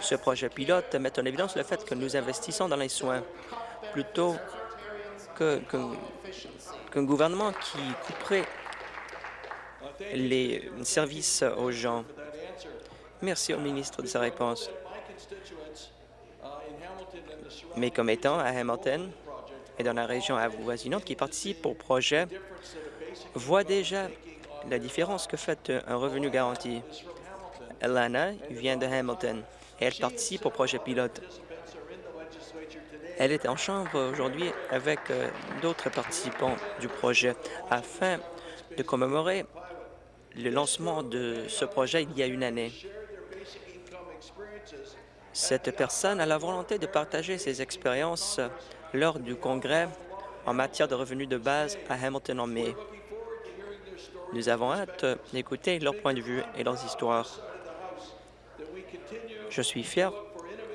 Ce projet pilote met en évidence le fait que nous investissons dans les soins plutôt qu'un gouvernement qui couperait les services aux gens. Merci au ministre de sa réponse. Mes commettants à Hamilton et dans la région avoisinante qui participent au projet voient déjà la différence que fait un revenu garanti. Alana vient de Hamilton et elle participe au projet pilote. Elle est en chambre aujourd'hui avec euh, d'autres participants du projet afin de commémorer le lancement de ce projet il y a une année. Cette personne a la volonté de partager ses expériences lors du congrès en matière de revenus de base à Hamilton en mai. Nous avons hâte d'écouter leur point de vue et leurs histoires. Je suis fier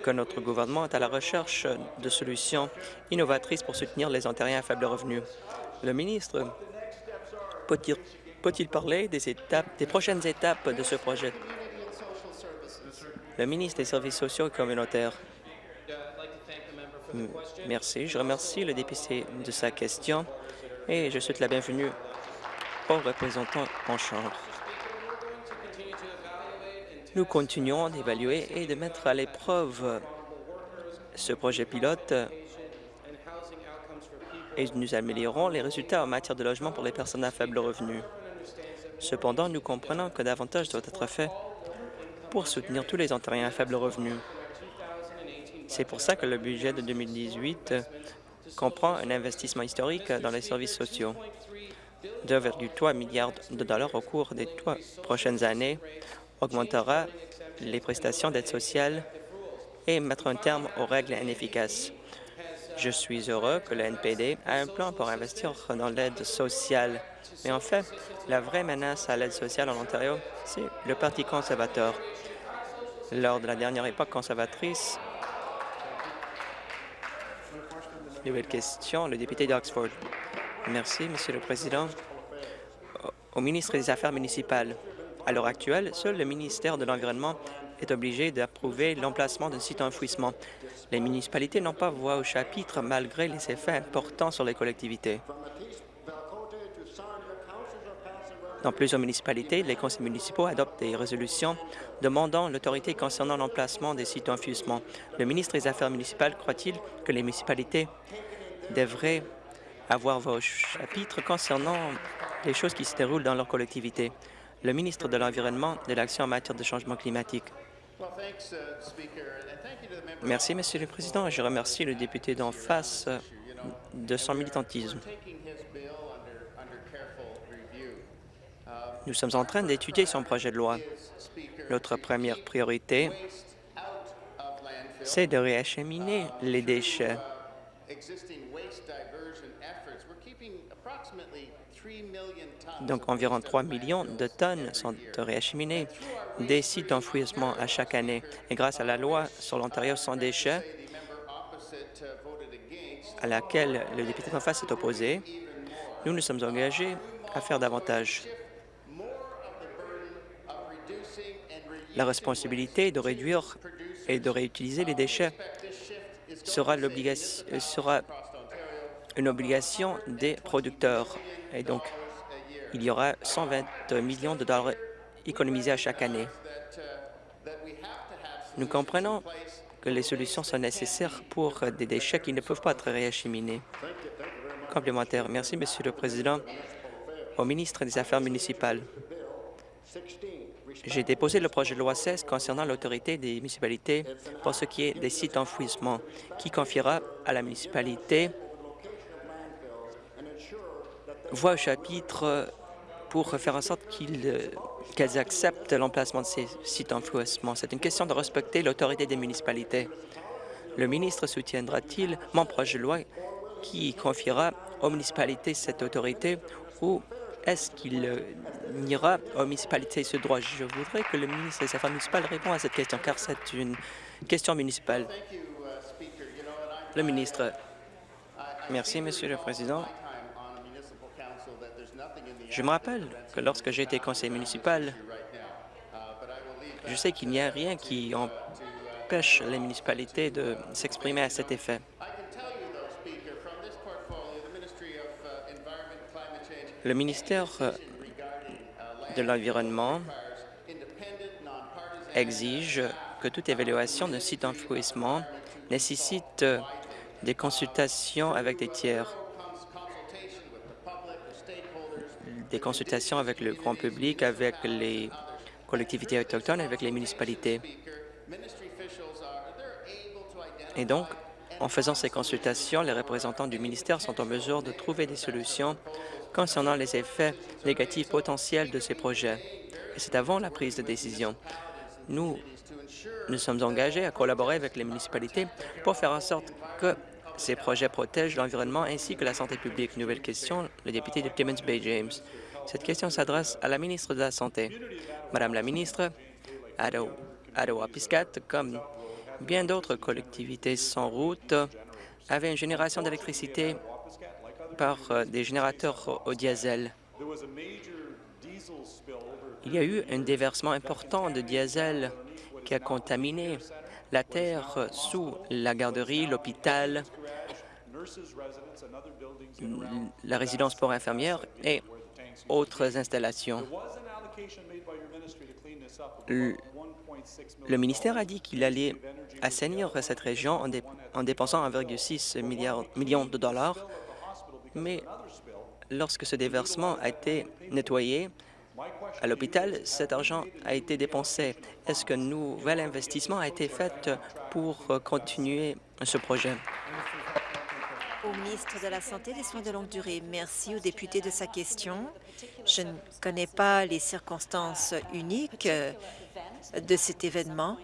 que notre gouvernement est à la recherche de solutions innovatrices pour soutenir les Ontariens à faible revenu. Le ministre peut-il parler des, étapes, des prochaines étapes de ce projet? Le ministre des Services sociaux et communautaires. Merci. Je remercie le député de sa question et je souhaite la bienvenue aux représentants en Chambre. Nous continuons d'évaluer et de mettre à l'épreuve ce projet pilote et nous améliorons les résultats en matière de logement pour les personnes à faible revenu. Cependant, nous comprenons que davantage doit être fait pour soutenir tous les Ontariens à faible revenu. C'est pour ça que le budget de 2018 comprend un investissement historique dans les services sociaux. 2,3 milliards de dollars au cours des trois prochaines années augmentera les prestations d'aide sociale et mettra un terme aux règles inefficaces. Je suis heureux que le NPD a un plan pour investir dans l'aide sociale mais en fait, la vraie menace à l'aide sociale en Ontario, c'est le Parti conservateur. Lors de la dernière époque conservatrice, nouvelle question, le député d'Oxford. Merci, Monsieur le Président. Au ministre des Affaires municipales, à l'heure actuelle, seul le ministère de l'Environnement est obligé d'approuver l'emplacement d'un site enfouissement. Les municipalités n'ont pas voix au chapitre malgré les effets importants sur les collectivités. Dans plusieurs municipalités, les conseils municipaux adoptent des résolutions demandant l'autorité concernant l'emplacement des sites d'enfouissement. Le ministre des Affaires municipales croit-il que les municipalités devraient avoir vos chapitres concernant les choses qui se déroulent dans leur collectivité? Le ministre de l'Environnement de l'Action en matière de changement climatique. Merci, Monsieur le Président. Je remercie le député d'en face de son militantisme. Nous sommes en train d'étudier son projet de loi. Notre première priorité, c'est de réacheminer les déchets Donc, environ 3 millions de tonnes sont réacheminées des sites d'enfouissement à chaque année. Et grâce à la loi sur l'Ontario sans déchets, à laquelle le député en face est opposé, nous nous sommes engagés à faire davantage. La responsabilité de réduire et de réutiliser les déchets sera, sera une obligation des producteurs. Et donc, il y aura 120 millions de dollars économisés à chaque année. Nous comprenons que les solutions sont nécessaires pour des déchets qui ne peuvent pas être réacheminés. Complémentaire. Merci, Monsieur le Président. Au ministre des Affaires municipales, j'ai déposé le projet de loi 16 concernant l'autorité des municipalités pour ce qui est des sites d'enfouissement, qui confiera à la municipalité voix au chapitre pour faire en sorte euh, qu'elles acceptent l'emplacement de ces sites d'enfouissement. C'est une question de respecter l'autorité des municipalités. Le ministre soutiendra-t-il mon projet de loi qui confiera aux municipalités cette autorité ou est-ce qu'il euh, ira aux municipalités ce droit? Je voudrais que le ministre des Affaires municipales réponde à cette question, car c'est une question municipale. Le ministre. Merci, Monsieur le Président. Je me rappelle que lorsque j'ai été conseiller municipal, je sais qu'il n'y a rien qui empêche les municipalités de s'exprimer à cet effet. Le ministère de l'Environnement exige que toute évaluation d'un site d'enfouissement nécessite des consultations avec des tiers. Des consultations avec le grand public, avec les collectivités autochtones, avec les municipalités. Et donc, en faisant ces consultations, les représentants du ministère sont en mesure de trouver des solutions concernant les effets négatifs potentiels de ces projets. Et c'est avant la prise de décision. Nous nous sommes engagés à collaborer avec les municipalités pour faire en sorte que ces projets protègent l'environnement ainsi que la santé publique. Nouvelle question, le député de Timmins Bay James. Cette question s'adresse à la ministre de la Santé. Madame la ministre, Adowa-Piscat, comme bien d'autres collectivités sans route, avait une génération d'électricité par euh, des générateurs au diesel. Il y a eu un déversement important de diesel qui a contaminé la terre sous la garderie, l'hôpital, la résidence pour infirmières et autres installations. Le, ministère a dit qu'il allait assainir cette région en, dépensant 1,6 million de dollars, mais lorsque ce déversement a été nettoyé, à l'hôpital, cet argent a été dépensé? Est-ce qu'un nouvel investissement a été fait pour continuer ce projet? Au ministre de la Santé et des Soins de longue durée, merci au député de sa question. Je ne connais pas les circonstances uniques de cet événement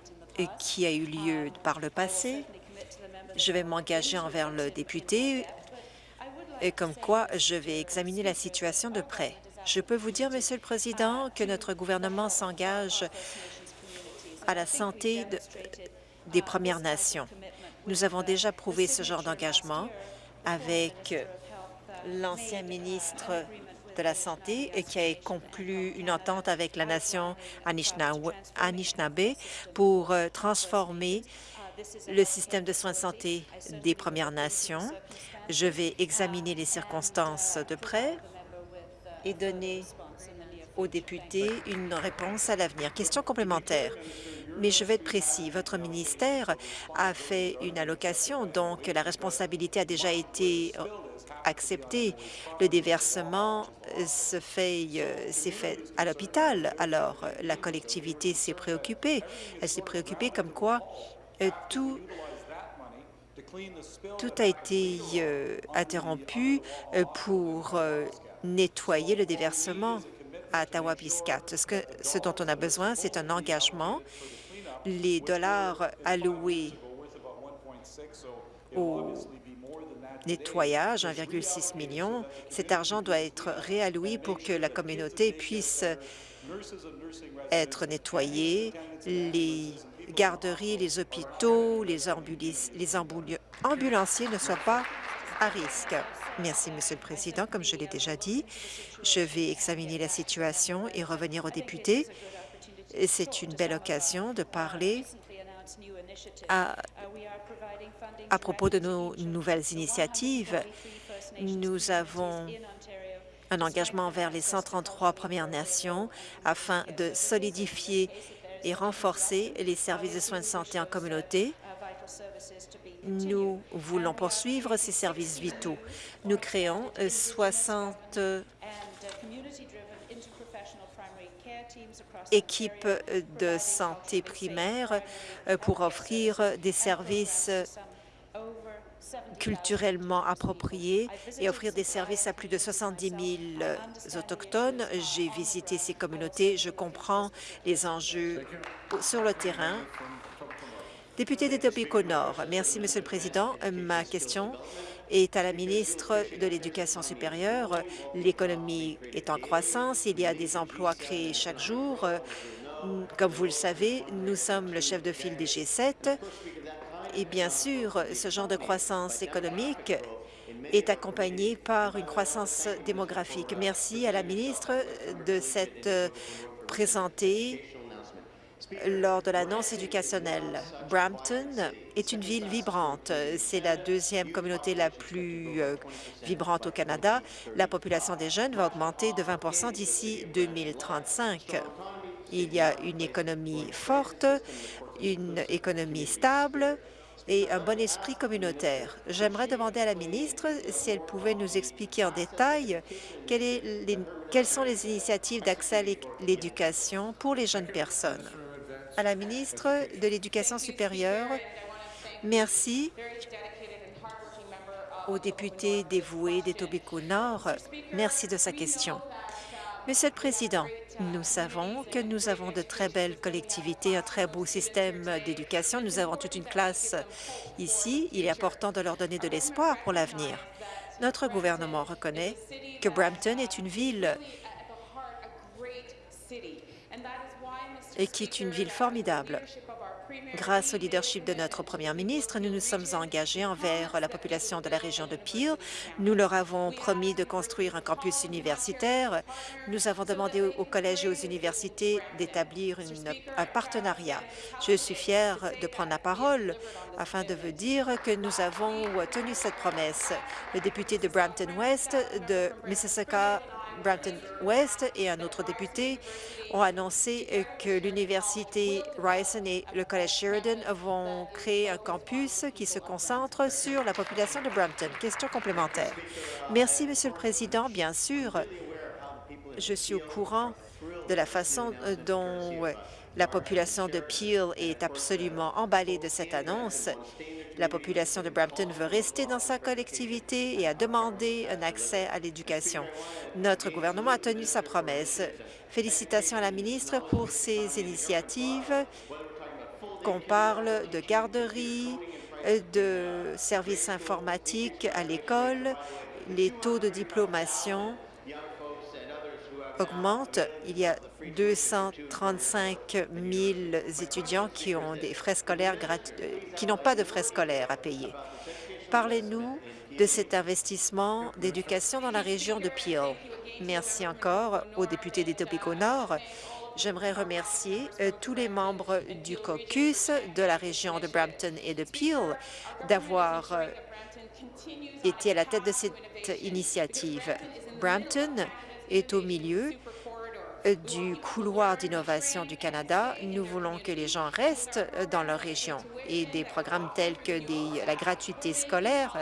qui a eu lieu par le passé. Je vais m'engager envers le député et comme quoi je vais examiner la situation de près. Je peux vous dire, Monsieur le Président, que notre gouvernement s'engage à la santé des Premières Nations. Nous avons déjà prouvé ce genre d'engagement avec l'ancien ministre de la Santé et qui a conclu une entente avec la nation Anishinaabe pour euh, transformer le système de soins de santé des Premières Nations. Je vais examiner les circonstances de près et donner aux députés une réponse à l'avenir. Question complémentaire. Mais je vais être précis. Votre ministère a fait une allocation, donc la responsabilité a déjà été acceptée. Le déversement se fait, euh, s'est fait à l'hôpital. Alors, la collectivité s'est préoccupée. Elle s'est préoccupée comme quoi euh, tout a été euh, interrompu pour nettoyer le déversement à Tawapiscat. Ce, ce dont on a besoin, c'est un engagement. Les dollars alloués au nettoyage, 1,6 million. Cet argent doit être réalloué pour que la communauté puisse être nettoyée. Les garderies, les hôpitaux, les, ambulanciers ne soient pas à risque. Merci, Monsieur le Président. Comme je l'ai déjà dit, je vais examiner la situation et revenir aux députés. C'est une belle occasion de parler à, propos de nos nouvelles initiatives. Nous avons un engagement envers les 133 Premières Nations afin de solidifier et renforcer les services de soins de santé en communauté. Nous voulons poursuivre ces services vitaux. Nous créons 60 équipes de santé primaire pour offrir des services culturellement appropriés et offrir des services à plus de 70 000 Autochtones. J'ai visité ces communautés. Je comprends les enjeux sur le terrain. Député d'Etobicoke Nord. Merci, Monsieur le Président. Ma question est à la ministre de l'Éducation supérieure. L'économie est en croissance. Il y a des emplois créés chaque jour. Comme vous le savez, nous sommes le chef de file des G7 et bien sûr, ce genre de croissance économique est accompagné par une croissance démographique. Merci à la ministre de s'être présentée lors de l'annonce éducationnelle. Brampton est une ville vibrante. C'est la deuxième communauté la plus euh, vibrante au Canada. La population des jeunes va augmenter de 20 d'ici 2035. Il y a une économie forte, une économie stable, et un bon esprit communautaire. J'aimerais demander à la ministre si elle pouvait nous expliquer en détail quelles sont les initiatives d'accès à l'éducation pour les jeunes personnes. À la ministre de l'Éducation supérieure, merci au député dévoué d'Etobicoke Nord. Merci de sa question. Monsieur le Président, nous savons que nous avons de très belles collectivités, un très beau système d'éducation. Nous avons toute une classe ici. Il est important de leur donner de l'espoir pour l'avenir. Notre gouvernement reconnaît que Brampton est une ville et qui est une ville formidable. Grâce au leadership de notre première ministre, nous nous sommes engagés envers la population de la région de Peel. Nous leur avons promis de construire un campus universitaire. Nous avons demandé aux collèges et aux universités d'établir un partenariat. Je suis fière de prendre la parole afin de vous dire que nous avons tenu cette promesse. Le député de Brampton West de Mississauga Brampton West et un autre député ont annoncé que l'Université Ryerson et le Collège Sheridan vont créer un campus qui se concentre sur la population de Brampton. Question complémentaire. Merci, Monsieur le Président. Bien sûr, je suis au courant de la façon dont la population de Peel est absolument emballée de cette annonce. La population de Brampton veut rester dans sa collectivité et a demandé un accès à l'éducation. Notre gouvernement a tenu sa promesse. Félicitations à la ministre pour ses initiatives, qu'on parle de garderie, de services informatiques à l'école, les taux de diplomation Il y a 235 000 étudiants des euh, qui n'ont pas de frais scolaires à payer. Parlez-nous de cet investissement d'éducation dans la région de Peel. Merci encore aux députés d'Etobicoke Nord. J'aimerais remercier euh, tous les membres du caucus de la région de Brampton et de Peel d'avoir euh, été à la tête de cette initiative. Brampton est au milieu du couloir d'innovation du Canada. Nous voulons que les gens restent dans leur région et des programmes tels que la gratuité scolaire,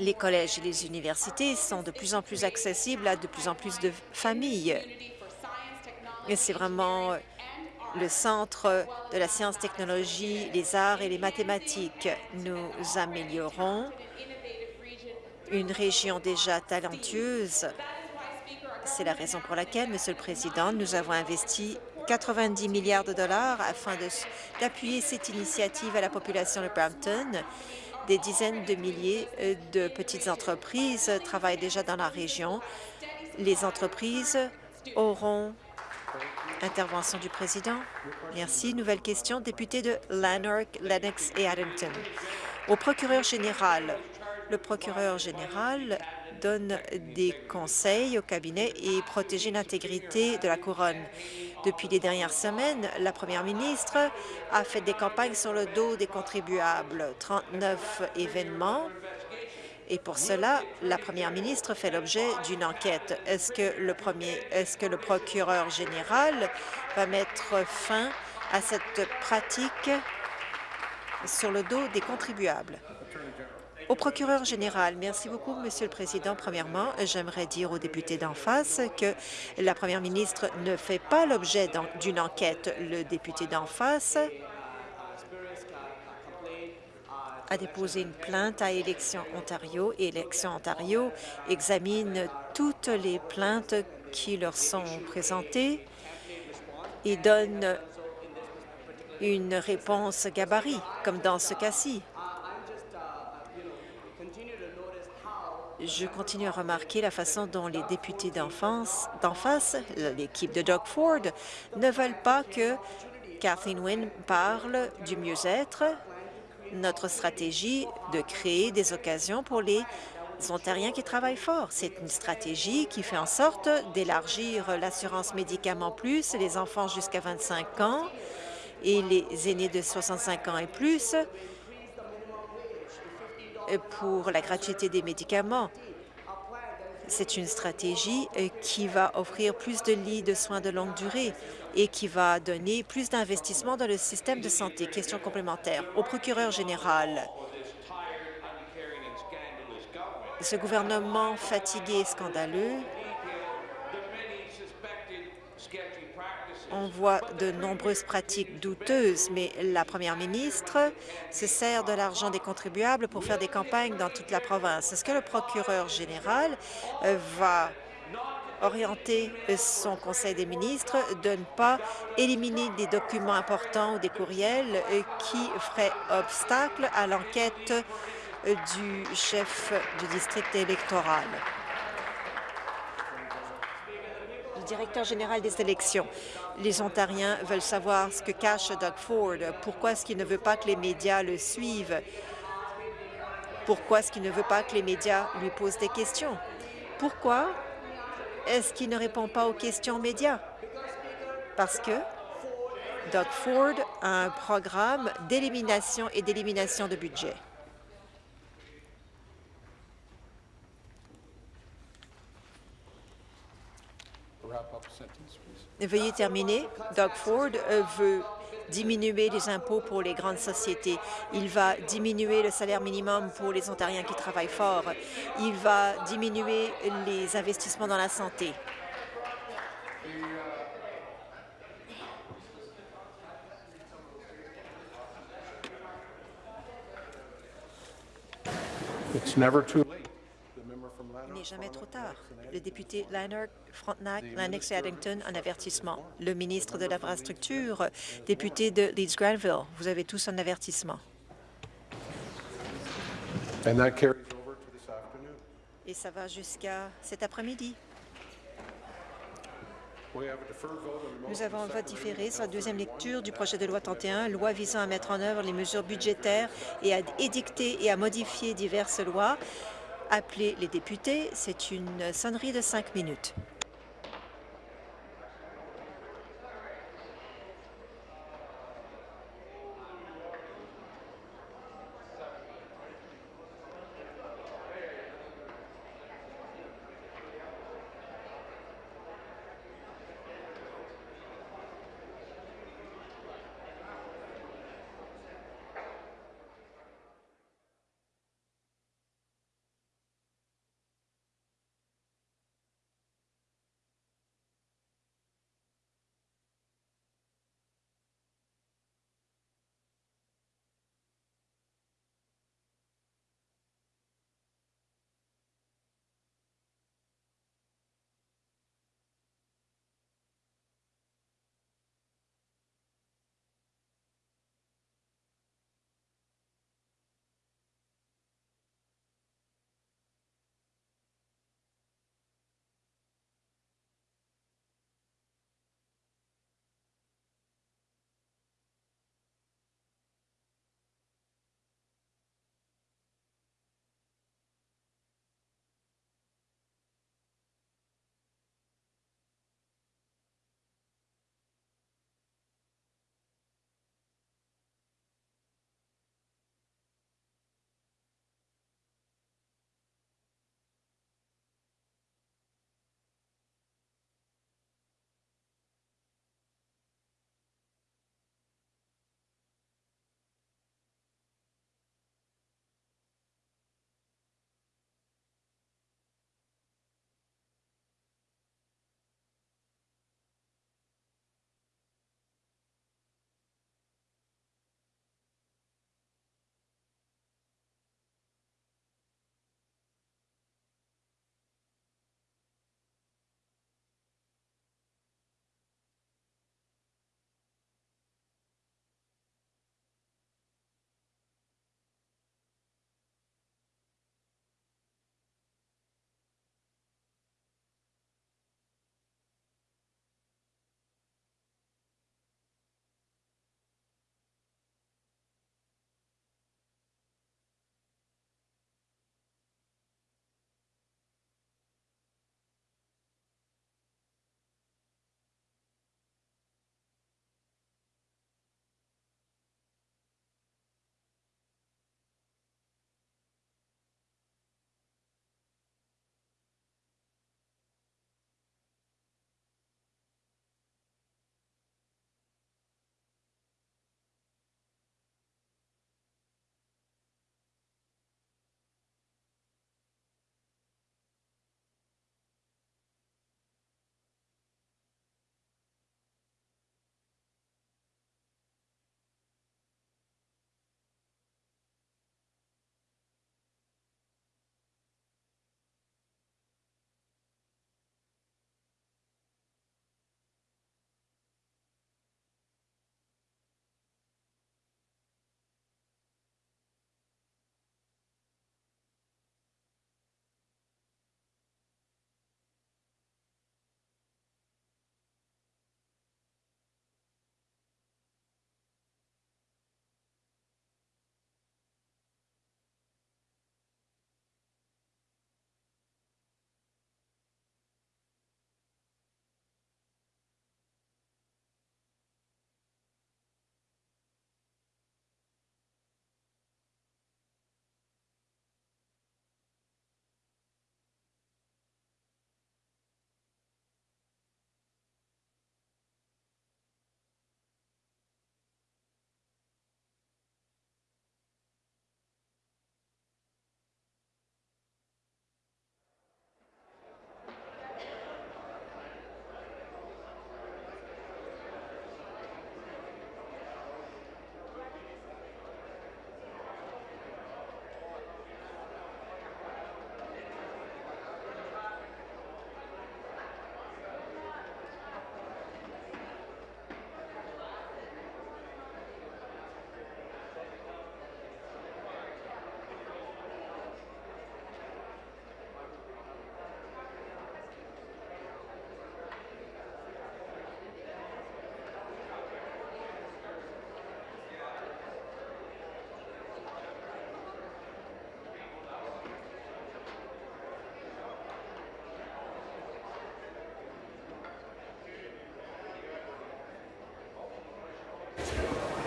les collèges et les universités sont de plus en plus accessibles à de plus en plus de familles. C'est vraiment le centre de la science, technologie, les arts et les mathématiques. Nous améliorons une région déjà talentueuse. C'est la raison pour laquelle, Monsieur le Président, nous avons investi 90 milliards de dollars afin d'appuyer cette initiative à la population de Brampton. Des dizaines de milliers euh, de petites entreprises travaillent déjà dans la région. Les entreprises auront intervention du président. Merci. Nouvelle question, député de Lanark, Lennox et Addington. Au procureur général, le procureur général donne des conseils au cabinet et protège l'intégrité de la couronne. Depuis les dernières semaines, la première ministre a fait des campagnes sur le dos des contribuables. 39 événements et pour cela, la première ministre fait l'objet d'une enquête. Est-ce que le est-ce que le procureur général va mettre fin à cette pratique sur le dos des contribuables? Au procureur général, merci beaucoup, Monsieur le Président. Premièrement, j'aimerais dire aux députés d'en face que la première ministre ne fait pas l'objet d'une enquête. Le député d'en face a déposé une plainte à Élections Ontario Élections Ontario examine toutes les plaintes qui leur sont présentées et donne une réponse gabarit, comme dans ce cas-ci. Je continue à remarquer la façon dont les députés d'en face, l'équipe de Doug Ford, ne veulent pas que Kathleen Wynne parle du mieux-être, notre stratégie de créer des occasions pour les Ontariens qui travaillent fort. C'est une stratégie qui fait en sorte d'élargir l'assurance médicaments plus, les enfants jusqu'à 25 ans et les aînés de 65 ans et plus pour la gratuité des médicaments. C'est une stratégie euh, qui va offrir plus de lits de soins de longue durée et qui va donner plus d'investissement dans le système de santé. Question complémentaire. Au procureur général, ce gouvernement fatigué et scandaleux on voit de nombreuses pratiques douteuses, mais la première ministre se sert de l'argent des contribuables pour faire des campagnes dans toute la province. Est-ce que le procureur général euh, va orienter son conseil des ministres de ne pas éliminer des documents importants ou des courriels euh, qui feraient obstacle à l'enquête euh, du chef du district électoral? directeur général des élections. Les Ontariens veulent savoir ce que cache Doug Ford. Pourquoi est-ce qu'il ne veut pas que les médias le suivent? Pourquoi est-ce qu'il ne veut pas que les médias lui posent des questions? Pourquoi est-ce qu'il ne répond pas aux questions médias? Parce que Doug Ford a un programme d'élimination et d'élimination de budget. Veuillez terminer. Doug Ford euh, veut diminuer les impôts pour les grandes sociétés. Il va diminuer le salaire minimum pour les Ontariens qui travaillent fort. Il va diminuer les investissements dans la santé. N'est jamais trop tard. Le député Lanark, Frontenac, Lennox et Addington, un avertissement. Le ministre de l'Infrastructure, député de Leeds-Granville, vous avez tous un avertissement. Et ça va jusqu'à cet après-midi. Nous avons un vote différé sur la deuxième lecture du projet de loi 31, loi visant à mettre en œuvre les mesures budgétaires et à édicter et à modifier diverses lois appeler les députés. C'est une sonnerie de cinq minutes.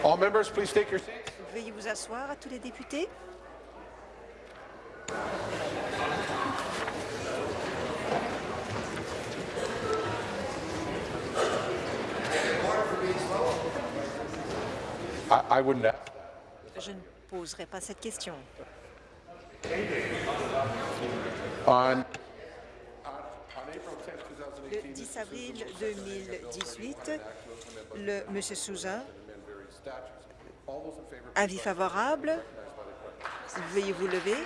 All members, please take your seats. Veuillez vous asseoir à tous les députés. I, I wouldn't ask. Je ne poserai pas cette question. On, on April 10, 2018, Le 10 avril 2018, le M. Souza, avis favorable. Veuillez vous lever.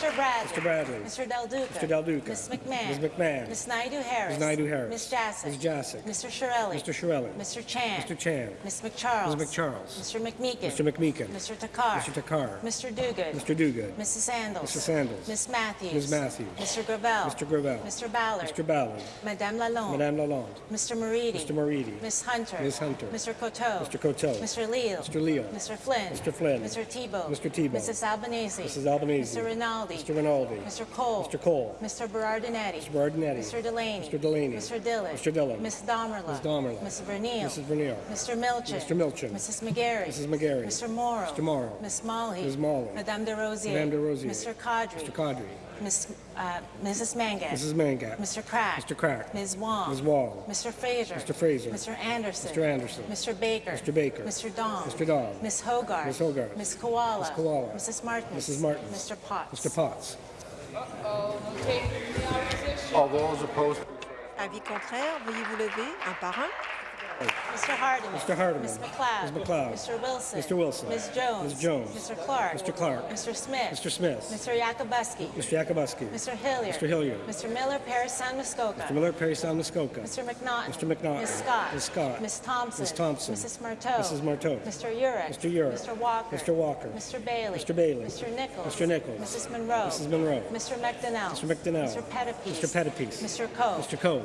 Mr. Bradley. Mr. Bradley. Mr. Del Duca. Mr. Del Duca. Ms. McMahon. Ms. McMahon. Ms. Naidu-Harris. Ms. Naidu-Harris. Ms. Jassic. Ms. Jassic. Mr. Shirelli. Mr. Shirelli. Mr. Chan. Mr. Chan. Ms. McCharles. Ms. McCharles. Mr. McMeekin. Mr. McMeekin. Mr. Takar. Mr. Takar. Mr. Duguid. Mr. Duguid. Mrs. Sandals. Mrs. Sandals. Ms. Matthews. Ms. Matthews. Mr. Gravel. Mr. Gravel. Mr. Ballard. Mr. Ballard. Madame Lalonde. Madame Lalonde. Mr. Moridi. Mr. Moridi. Ms. Hunter. Ms. Hunter. Mr. Coteau. Mr. Coteau. Mr. Leal. Mr. Leal. Mr. Flynn. Mr. Flynn. Mr. Tebow. Mr. Tebow. Mrs. Albanese. Mrs. Albanese. Mr. Rinaldi. Mr. Rinaldi. Mr. Cole. Mr. Cole. Mr. Berardinetti. Mr. Berardinetti. Mr. Delaney. Mr. Delaney. Mr. Dillon. Mr. Dillon. Ms. Domerla. Ms. Domerla. Ms. Verneal. Mrs. Verneal. Mr. Milchin. Mr. Milchin. Mrs. McGarry. Mrs. McGarry. Mr. Morrow. Mr. Morrow. Ms. Mully. Ms. Mully. Madame de Rosier. Madame de Rosier. Mr. Cadre. Mr. Cadre. Ms. Uh, Mrs. Mangat. Mrs. Mangat. Mr. Crack. Mr. Crack. Ms. Wong. Ms. Wong. Mr. Fraser. Mr. Fraser. Mr. Anderson. Mr. Anderson. Mr. Baker. Mr. Baker. Mr. Dong. Mr. Dong. Ms. Hogarth. Ms. Hogarth. Ms. Koala. Ms. Koala. Mrs. Martin. Mrs. Martins. Mr. Potts. Mr. Potts. all those opposed, Avis contraire, veuillez vous lever un par un. Mr. Hardiman. Mr. Hardiman. Ms. McLeod. Ms. McLeod. Mr. Wilson. Mr. Wilson. Ms. Jones. Ms. Jones. Mr. Clark. Mr. Clark. Mr. Smith. Mr. Smith. Mr. Yakubuski. Mr. Yakubuski. Mr. Hilliard. Mr. Hilliard. Mr. Miller, Paris, San Muskoka. Mr. Miller, Perry Sound, Muskoka. Mr. McNaughton. Mr. McNaughton. Ms. Scott. Ms. Scott. Ms. Thompson. Ms. Thompson. Mrs. Marteau. Mrs. Marteau. Mr. Urick. Mr. Urick. Mr. Walker. Mr. Walker. Mr. Bailey. Mr. Bailey. Mr. Nichols. Mr. Nichols. Mrs. Monroe. Mrs. Monroe. Mr. McDonnell. Mr. McDonnell. Mr. Pettipies. Mr. Pettipies. Mr. Coe. Mr. Coe.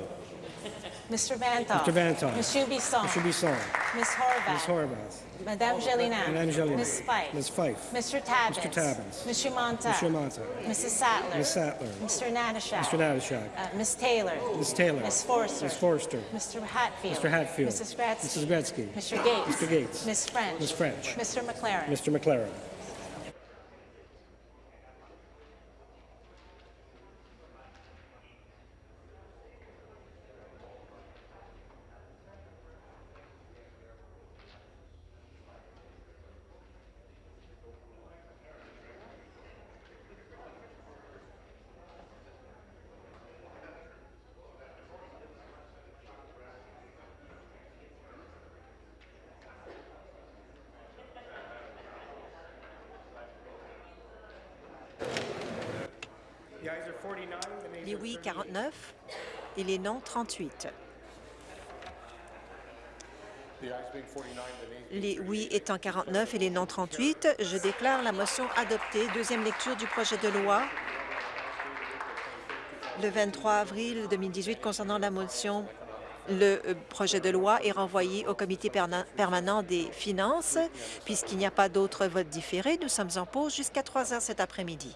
Mr. Vantoff. Mr. Vantoff. Ms. Shubisong. Mr. Bisson. Ms. Horvath. Ms. Horvath. Madame Gelina. Madame Gelina. Ms. Fife. Ms. Fife. Mr. Tabbins. Mr. Tabbins. Ms. Shumanta. Mr. Monta. Mrs. Sattler. Ms. Sattler. Mr. Natashak. Mr. Natashak. Uh, Ms. Taylor. Ms. Taylor. Ms. Forster. Ms. Forster. Mr. Hatfield. Mr. Hatfield. Mrs. Gretzky. Mrs. Gretzky. Mr. Gates. Mr. Gates. Ms. French. Ms. French. Mr. McLaren. Mr. McLaren. et les non 38. Les oui étant 49 et les non 38, je déclare la motion adoptée. Deuxième lecture du projet de loi le 23 avril 2018 concernant la motion le euh, projet de loi est renvoyé au comité permanent des finances. Puisqu'il n'y a pas d'autres votes différés, nous sommes en pause jusqu'à 3 heures cet après-midi.